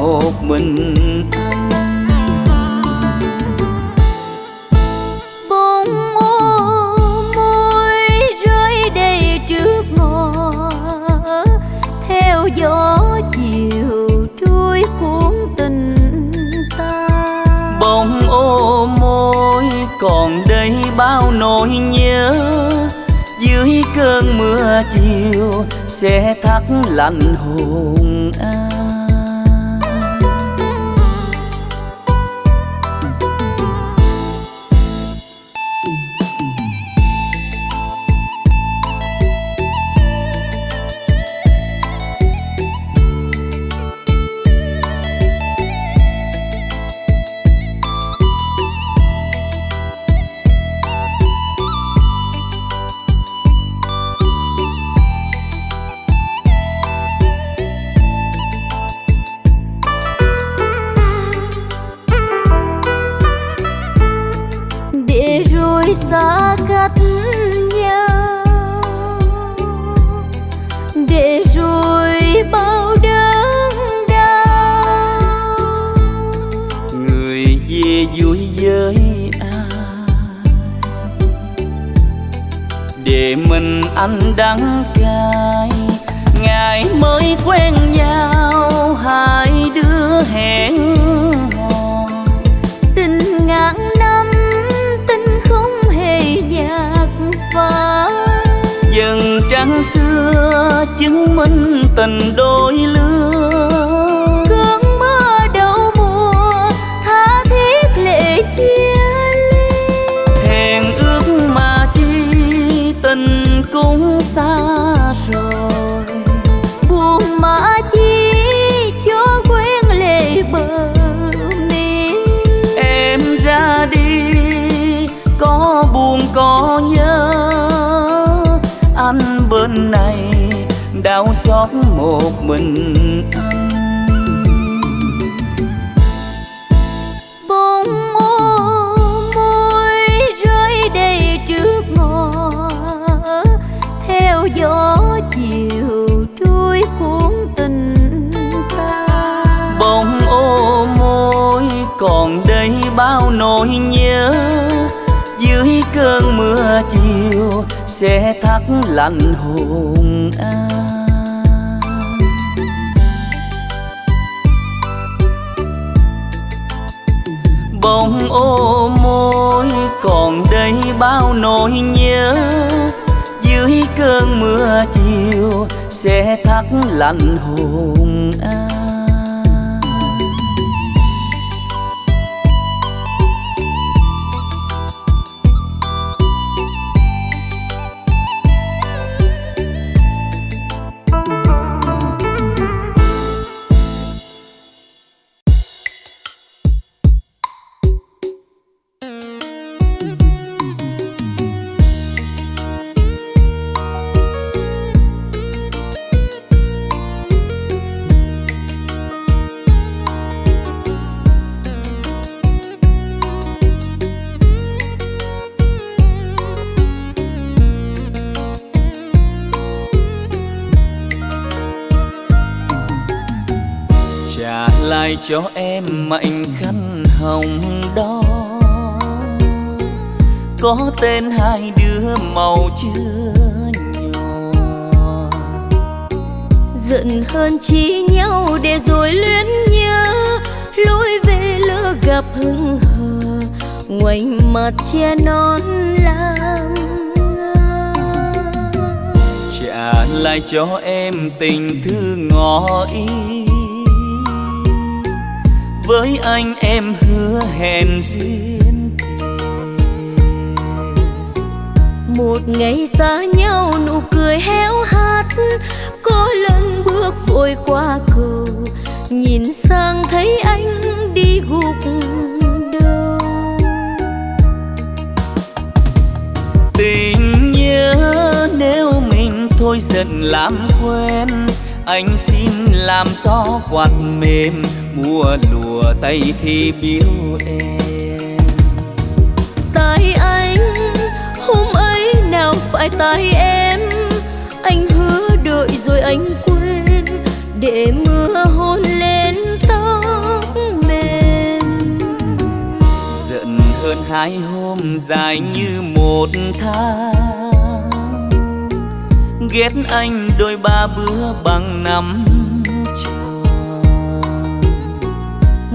một mình. Bông ô môi rơi đầy trước ngõ. Theo gió chiều trôi cuốn tình ta. Bông ô môi còn đây bao nỗi nhớ. Dưới cơn mưa chiều sẽ thắt lạnh hồn anh một mình. Anh bông ô môi rơi đầy trước ngõ. Theo gió chiều trôi cuốn tình ta. Bông ô môi còn đây bao nỗi nhớ. Dưới cơn mưa chiều sẽ thắt lạnh hồn anh bông ô môi, còn đây bao nỗi nhớ. Dưới cơn mưa chiều, sẽ thắt lạnh hồn anh. Em mảnh khăn hồng đó. Có tên hai đứa màu chưa nhỏ giận hơn chi nhau để rồi luyến nhớ. Lối về lỡ gặp hững hờ. Ngoảnh mặt che non làm trả lại cho em tình thư ngỏ ý với anh em hứa hẹn duyên một ngày xa nhau nụ cười héo hắt có lần bước vội qua cầu nhìn sang thấy anh đi gục đầu. Tình nhớ nếu mình thôi dần làm quen anh xin làm gió quạt mềm mùa lùa tay thì biếu em. Tay anh hôm ấy nào phải tay em? Anh hứa đợi rồi anh quên để mưa hôn lên tóc mềm. Giận hơn hai hôm dài như một tháng. Ghét anh đôi ba bữa bằng năm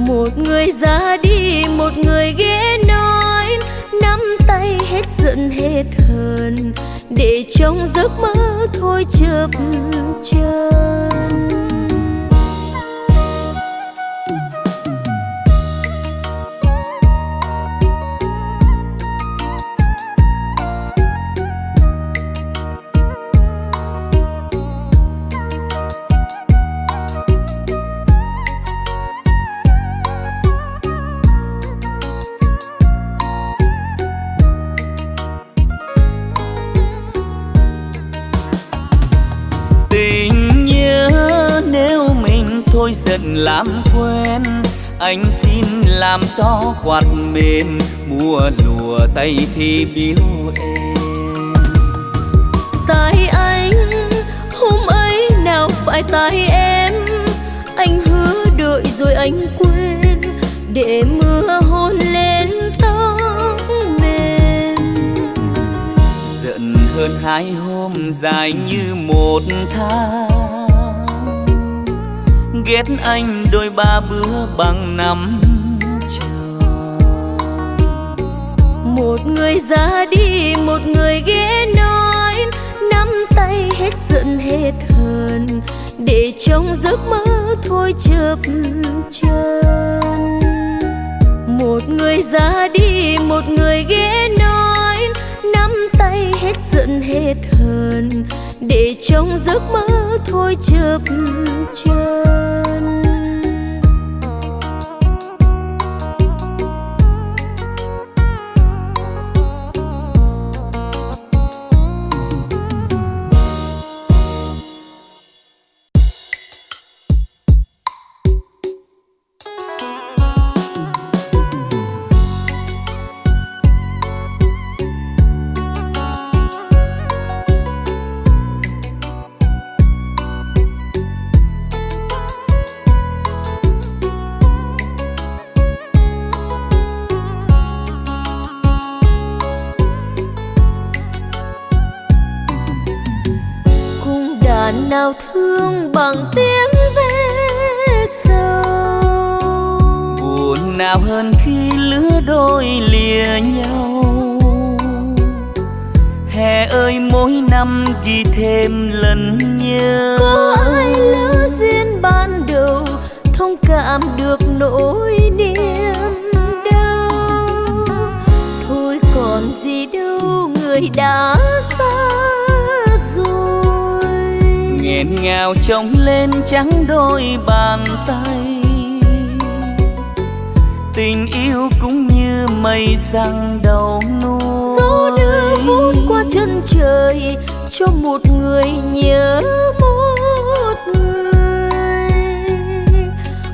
một người ra đi, một người ghé nói. Nắm tay hết giận, hết hờn. Để trong giấc mơ thôi chập chân gió quạt mềm mùa lùa tay thì biếu em. Tay anh hôm ấy nào phải tay em? Anh hứa đợi rồi anh quên để mưa hôn lên tóc mềm. Giận hơn hai hôm dài như một tháng. Ghét anh đôi ba bữa bằng năm một người ra đi, một người ghé nói. Nắm tay hết giận, hết hờn. Để trong giấc mơ thôi chớp chân một người ra đi, một người ghé nói. Nắm tay hết giận, hết hờn. Để trong giấc mơ thôi chớp chân ghi thêm lần nhớ. Có ai lỡ duyên ban đầu thông cảm được nỗi niềm đau. Thôi còn gì đâu người đã xa nghẹn ngào trông lên trắng đôi bàn tay. Tình yêu cũng như mây răng đầu núi gió đưa vút qua chân trời cho một người nhớ một người.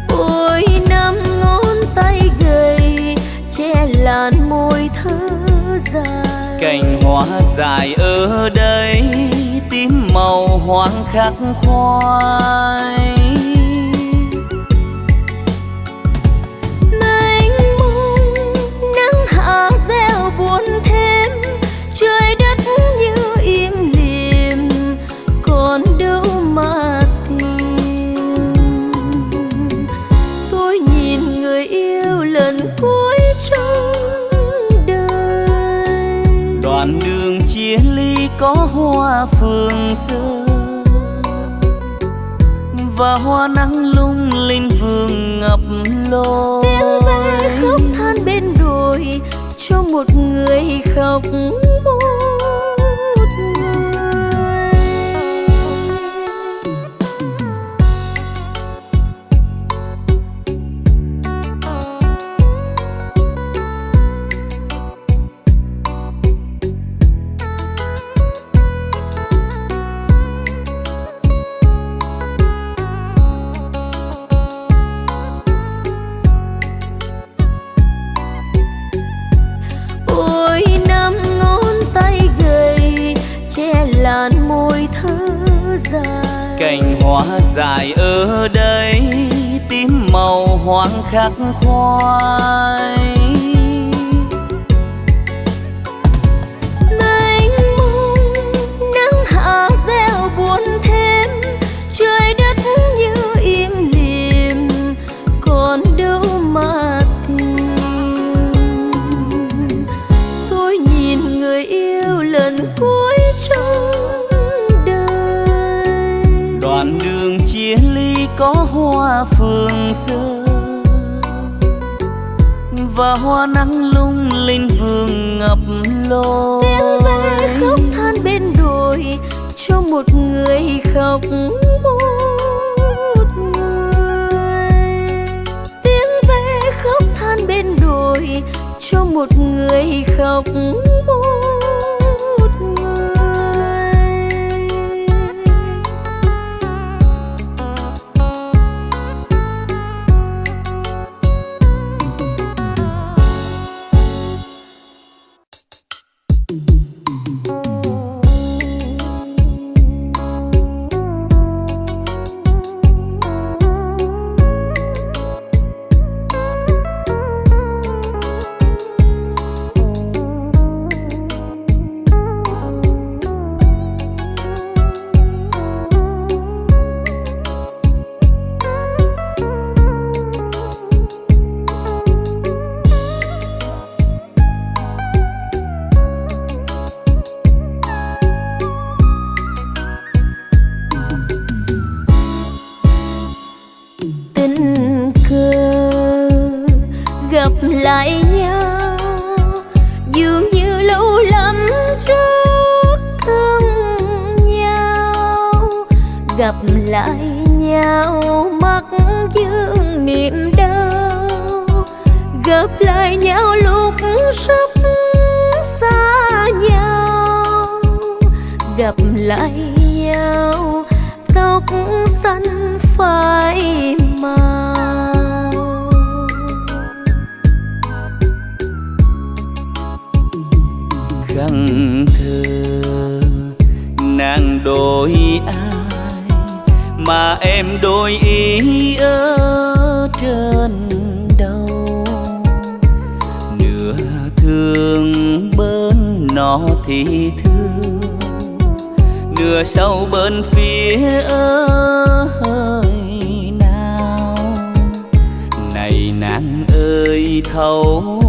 Ôi, năm ngón tay gầy che làn môi thơ dài. Cành hoa dài ở đây, tím màu hoang khắc khoai. chia ly có hoa phường xưa và hoa nắng lung linh vương ngập lối tiếng ve khóc than bên đồi cho một người khóc. Dài ở đây tím màu hoang khắc khoai có hoa phường xưa và hoa nắng lung linh vườn ngập lối tiếng ve khóc than bên đồi cho một người khóc một người. Tiếng ve khóc than bên đồi cho một người khóc thấu